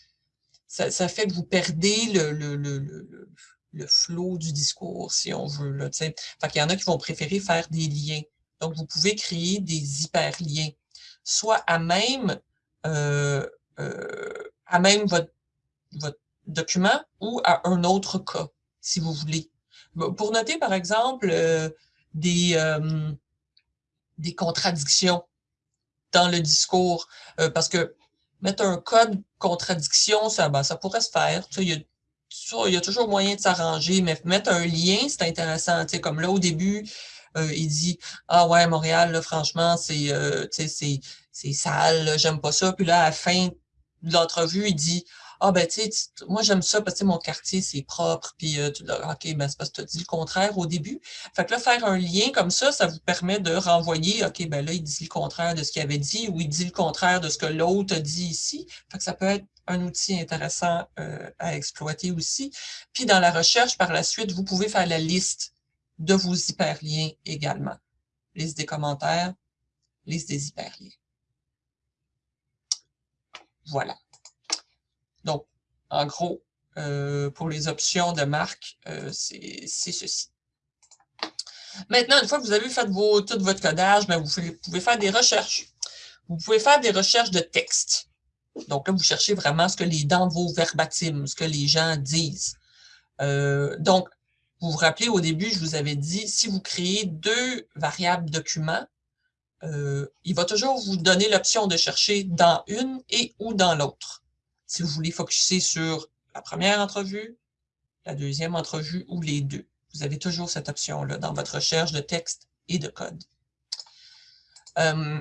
Ça, fait que vous perdez le, le, le, le, flot du discours, si on veut. Là, fait qu'il y en a qui vont préférer faire des liens. Donc, vous pouvez créer des hyperliens, soit à même, euh, à même votre, votre document ou à un autre cas, si vous voulez. Pour noter, par exemple, des, euh, des contradictions dans le discours. Euh, parce que mettre un code contradiction, ça, ben, ça pourrait se faire. il, y a, il y a toujours moyen de s'arranger, mais mettre un lien, c'est intéressant. Tu comme là, au début, euh, il dit « Ah ouais, Montréal, franchement, c'est c'est sale, j'aime pas ça. » Puis là, à la fin de l'entrevue, il dit ah ben tu sais, moi j'aime ça parce que mon quartier c'est propre, puis euh, ok, ben c'est parce que tu as dit le contraire au début. Fait que là, faire un lien comme ça, ça vous permet de renvoyer, ok, ben là, il dit le contraire de ce qu'il avait dit, ou il dit le contraire de ce que l'autre a dit ici. Fait que ça peut être un outil intéressant euh, à exploiter aussi. Puis dans la recherche, par la suite, vous pouvez faire la liste de vos hyperliens également. Liste des commentaires, liste des hyperliens. Voilà. En gros, euh, pour les options de marque, euh, c'est ceci. Maintenant, une fois que vous avez fait tout votre codage, ben, vous pouvez faire des recherches. Vous pouvez faire des recherches de texte. Donc là, vous cherchez vraiment ce que les dans vos verbatims, ce que les gens disent. Euh, donc, vous vous rappelez, au début, je vous avais dit, si vous créez deux variables documents, il va toujours vous donner l'option de chercher dans une et ou dans l'autre. Si vous voulez focuser sur la première entrevue, la deuxième entrevue ou les deux. Vous avez toujours cette option-là dans votre recherche de texte et de code. Euh,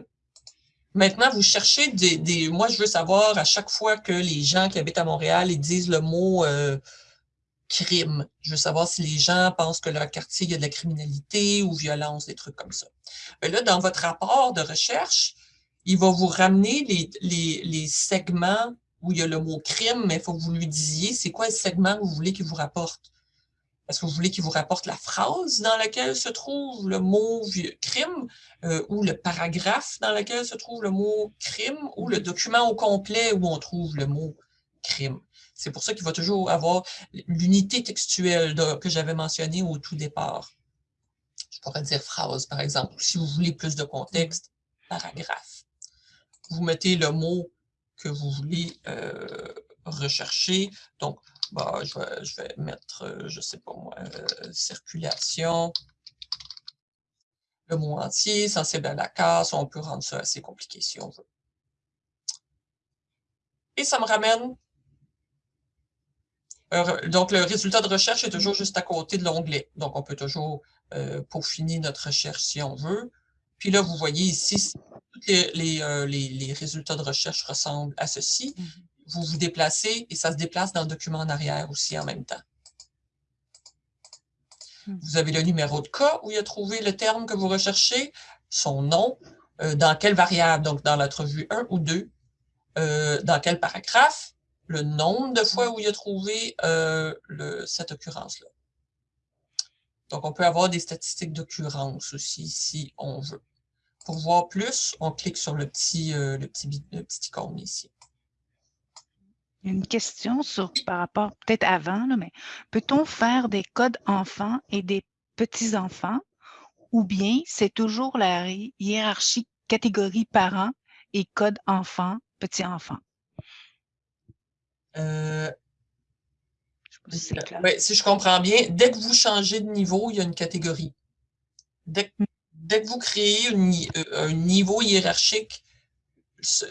maintenant, vous cherchez des, Moi, je veux savoir à chaque fois que les gens qui habitent à Montréal ils disent le mot euh, crime. Je veux savoir si les gens pensent que leur quartier, il y a de la criminalité ou violence, des trucs comme ça. Mais là, dans votre rapport de recherche, il va vous ramener les, segments où il y a le mot crime, mais il faut que vous lui disiez c'est quoi le segment que vous voulez qu'il vous rapporte? Est-ce que vous voulez qu'il vous rapporte la phrase dans laquelle se trouve le mot crime euh, ou le paragraphe dans lequel se trouve le mot crime ou le document au complet où on trouve le mot crime? C'est pour ça qu'il va toujours avoir l'unité textuelle que j'avais mentionnée au tout départ. Je pourrais dire phrase, par exemple. Si vous voulez plus de contexte, paragraphe. Vous mettez le mot que vous voulez euh, rechercher. Donc, bah, je, vais, mettre, euh, je ne sais pas moi, euh, circulation. Le mot entier, sensible à la casse, on peut rendre ça assez compliqué si on veut. Et ça me ramène donc, le résultat de recherche est toujours juste à côté de l'onglet. Donc, on peut toujours peaufiner notre recherche si on veut. Puis là, vous voyez ici, les, euh, les, les, résultats de recherche ressemblent à ceci. Mm-hmm. Vous vous déplacez et ça se déplace dans le document en arrière aussi en même temps. Mm. Vous avez le numéro de cas où il a trouvé le terme que vous recherchez, son nom, dans quelle variable, donc dans l'entrevue 1 ou 2, dans quel paragraphe, le nombre de fois où il a trouvé euh, cette occurrence-là. Donc, on peut avoir des statistiques d'occurrence aussi, si on veut. Pour voir plus, on clique sur le petit, euh, le petit, petit icône ici. Une question sur, par rapport, peut-être avant, mais peut-on faire des codes enfants et des petits-enfants ou bien c'est toujours la hiérarchie catégorie parents et code enfant, petit-enfant? Euh, si je comprends bien, dès que vous changez de niveau, il y a une catégorie. Dès, mm. que vous créez euh, un niveau hiérarchique,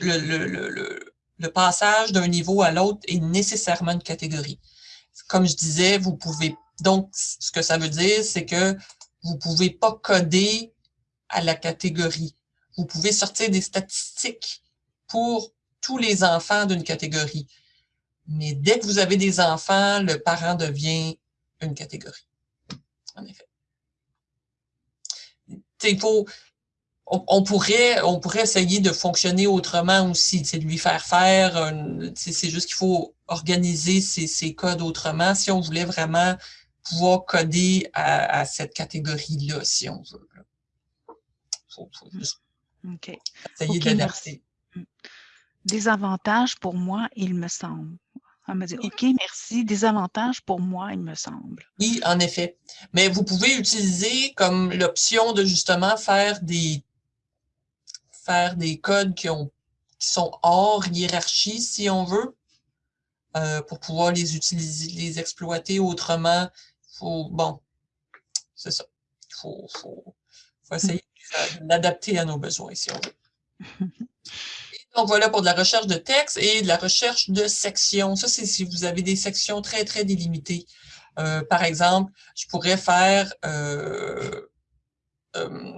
le, passage d'un niveau à l'autre est nécessairement une catégorie. Comme je disais, vous pouvez... Donc, ce que ça veut dire, c'est que vous ne pouvez pas coder à la catégorie. Vous pouvez sortir des statistiques pour tous les enfants d'une catégorie. Mais dès que vous avez des enfants, le parent devient une catégorie. En effet. Faut, on, pourrait, on pourrait essayer de fonctionner autrement aussi, c'est de lui faire faire, c'est juste qu'il faut organiser ces, codes autrement si on voulait vraiment pouvoir coder à, cette catégorie-là, si on veut. Il faut, juste essayer d'adapter. Des avantages pour moi, il me semble. Elle m'a dit, OK, merci. Des avantages pour moi, il me semble. Oui, en effet. Mais vous pouvez utiliser comme l'option de justement faire des, faire des codes qui, ont, qui sont hors hiérarchie, si on veut, euh, pour pouvoir les utiliser, les exploiter autrement. Faut, bon, c'est ça. Il faut, faut, faut essayer d'adapter à nos besoins, si on veut. Donc, voilà pour de la recherche de texte et de la recherche de sections. Ça, c'est si vous avez des sections très, très délimitées. Euh, par exemple, je pourrais faire euh, euh,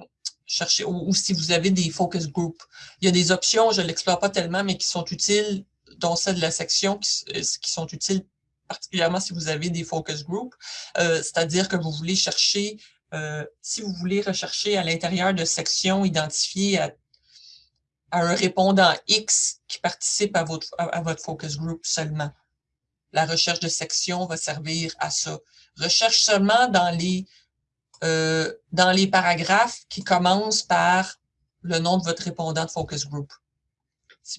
chercher, ou, si vous avez des focus groups. Il y a des options, je ne l'explore pas tellement, mais qui sont utiles, dont celle de la section, qui, qui sont utiles particulièrement si vous avez des focus groups. C'est-à-dire que vous voulez chercher, si vous voulez rechercher à l'intérieur de sections identifiées à à un répondant X qui participe à votre, à, votre focus group seulement. La recherche de section va servir à ça. Recherche seulement dans les euh, dans les paragraphes qui commencent par le nom de votre répondant de focus group.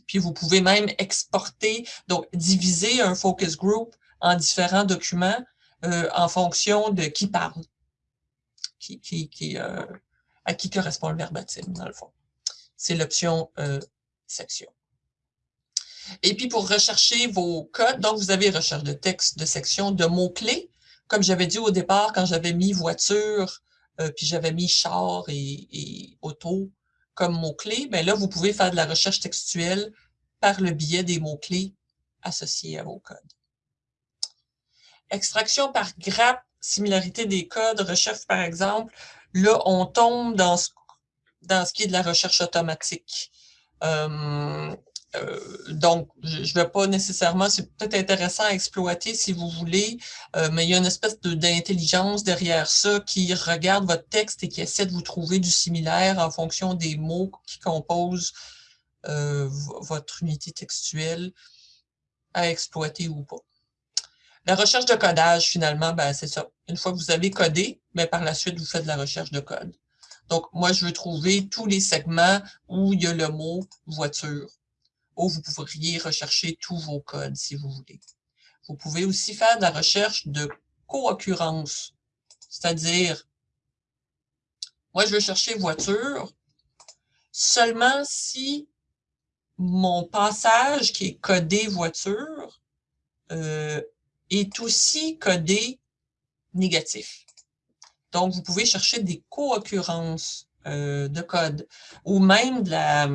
Puis vous pouvez même exporter, donc diviser un focus group en différents documents euh, en fonction de qui parle, qui, qui, qui euh, à qui correspond le verbatim, dans le fond. C'est l'option euh, section. Et puis pour rechercher vos codes, donc vous avez recherche de texte, de section, de mots-clés. Comme j'avais dit au départ, quand j'avais mis voiture, euh, puis j'avais mis char et, et auto comme mots-clés, ben là, vous pouvez faire de la recherche textuelle par le biais des mots-clés associés à vos codes. Extraction par grappe, similarité des codes, recherche par exemple, là, on tombe dans ce, dans ce qui est de la recherche automatique. Euh, euh, donc, je ne vais pas nécessairement, c'est peut-être intéressant à exploiter si vous voulez, euh, mais il y a une espèce d'intelligence derrière ça qui regarde votre texte et qui essaie de vous trouver du similaire en fonction des mots qui composent votre unité textuelle à exploiter ou pas. La recherche de codage, finalement, ben, c'est ça. Une fois que vous avez codé, mais ben, par la suite, vous faites de la recherche de code. Donc, moi, je veux trouver tous les segments où il y a le mot « voiture » ou vous pourriez rechercher tous vos codes si vous voulez. Vous pouvez aussi faire de la recherche de co-occurrence, c'est-à-dire, moi je veux chercher voiture seulement si mon passage qui est codé voiture euh, est aussi codé négatif. Donc, vous pouvez chercher des co-occurrences euh, de code ou même de la,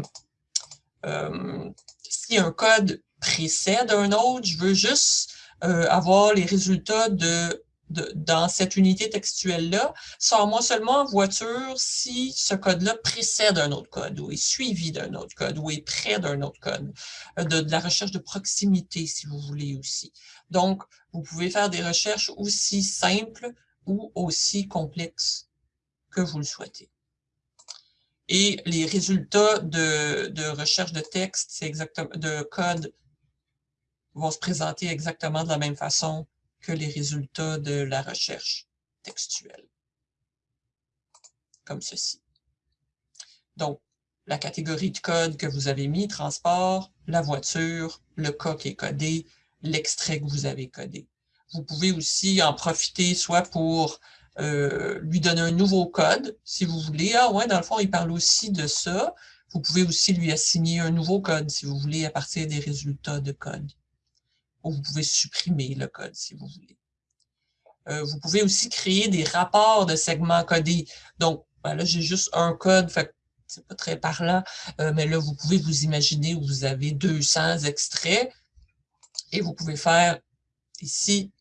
euh, si un code précède un autre, je veux juste euh, avoir les résultats de, dans cette unité textuelle-là. Sors-moi seulement en voiture si ce code-là précède un autre code ou est suivi d'un autre code ou est près d'un autre code. De, de, la recherche de proximité, si vous voulez aussi. Donc, vous pouvez faire des recherches aussi simples ou aussi complexes que vous le souhaitez. Et les résultats de, recherche de texte, exactement de code, vont se présenter exactement de la même façon que les résultats de la recherche textuelle. Comme ceci. Donc, la catégorie de code que vous avez mis, transport, la voiture, le cas qui est codé, l'extrait que vous avez codé. Vous pouvez aussi en profiter soit pour euh, lui donner un nouveau code, si vous voulez. Ah ouais, dans le fond, il parle aussi de ça. Vous pouvez aussi lui assigner un nouveau code, si vous voulez, à partir des résultats de code. Ou vous pouvez supprimer le code, si vous voulez. Euh, vous pouvez aussi créer des rapports de segments codés. Donc, ben là, j'ai juste un code, fait c'est pas très parlant, euh, mais là, vous pouvez vous imaginer où vous avez 200 extraits et vous pouvez faire ici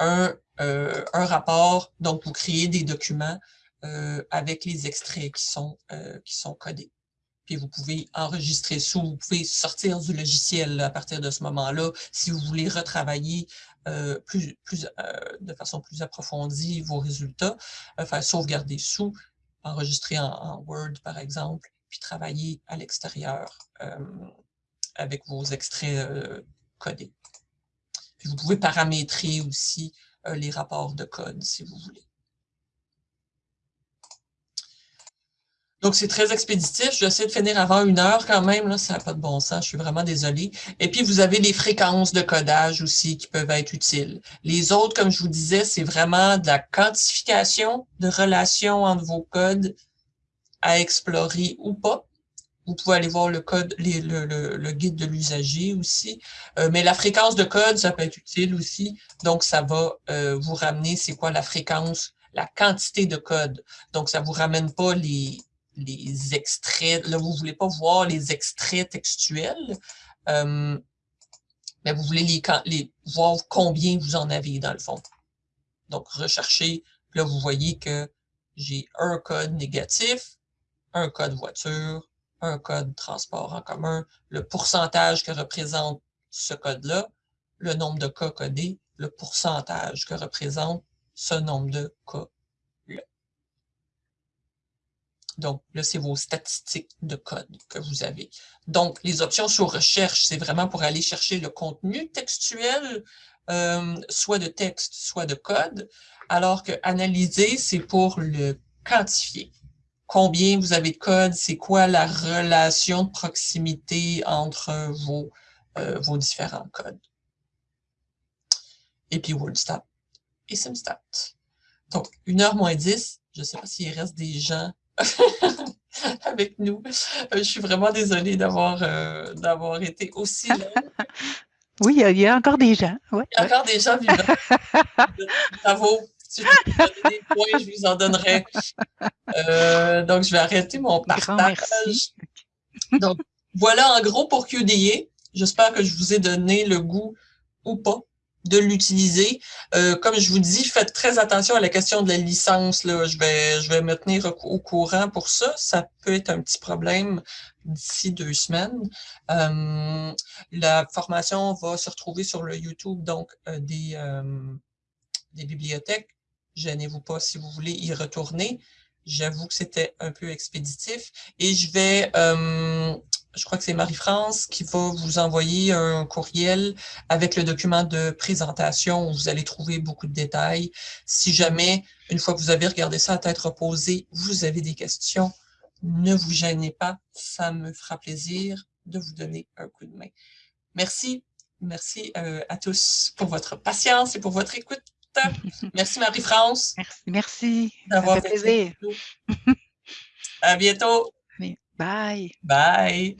un euh, un rapport, donc vous créez des documents euh, avec les extraits qui sont, euh, qui sont codés. Puis vous pouvez enregistrer ça, vous pouvez sortir du logiciel à partir de ce moment-là si vous voulez retravailler plus, plus, de façon plus approfondie vos résultats, faire sauvegarder sous, enregistrer en, Word par exemple, puis travailler à l'extérieur avec vos extraits codés. Puis vous pouvez paramétrer aussi euh, les rapports de code, si vous voulez. Donc, c'est très expéditif. Je vais essayer de finir avant une heure quand même. Là, ça n'a pas de bon sens. Je suis vraiment désolée. Et puis, vous avez les fréquences de codage aussi qui peuvent être utiles. Les autres, comme je vous disais, c'est vraiment de la quantification de relations entre vos codes à explorer ou pas. Vous pouvez aller voir le code, le, guide de l'usager aussi. Euh, mais la fréquence de code, ça peut être utile aussi. Donc, ça va euh, vous ramener c'est quoi la fréquence, la quantité de code. Donc, ça vous ramène pas les, les extraits. Là, vous voulez pas voir les extraits textuels. Euh, mais vous voulez les, les, voir combien vous en avez dans le fond. Donc, recherchez. Là, vous voyez que j'ai un code négatif, un code voiture, un code transport en commun, le pourcentage que représente ce code-là, le nombre de cas codés, le pourcentage que représente ce nombre de cas-là. Donc, là, c'est vos statistiques de code que vous avez. Donc, les options sur recherche, c'est vraiment pour aller chercher le contenu textuel soit de texte, soit de code, alors que analyser, c'est pour le quantifier. Combien vous avez de code, c'est quoi la relation de proximité entre vos, vos différents codes? Et puis WordStat et SimStat. Donc, 1 heure moins 10, je ne sais pas s'il reste des gens avec nous. Euh, je suis vraiment désolée d'avoir euh, d'avoir été aussi là. Oui, il y, a encore des gens. il y a encore des gens vivants. Bravo. Si je donner des points, je vous en donnerai. Euh, donc, je vais arrêter mon partage. Donc, voilà en gros pour QDA. J'espère que je vous ai donné le goût ou pas de l'utiliser. Euh, comme je vous dis, faites très attention à la question de la licence. Là. Je, vais, je vais me tenir au, courant pour ça. Ça peut être un petit problème d'ici deux semaines. Euh, la formation va se retrouver sur le YouTube donc euh, des, des bibliothèques. Gênez-vous pas si vous voulez y retourner. J'avoue que c'était un peu expéditif. Et je vais je crois que c'est Marie-France qui va vous envoyer un courriel avec le document de présentation où vous allez trouver beaucoup de détails. Si jamais, une fois que vous avez regardé ça à tête reposée, vous avez des questions, ne vous gênez pas, ça me fera plaisir de vous donner un coup de main. Merci, merci euh, à tous pour votre patience et pour votre écoute. Merci Marie-France. Merci, merci. D'avoir fait plaisir. À bientôt. Bye. Bye.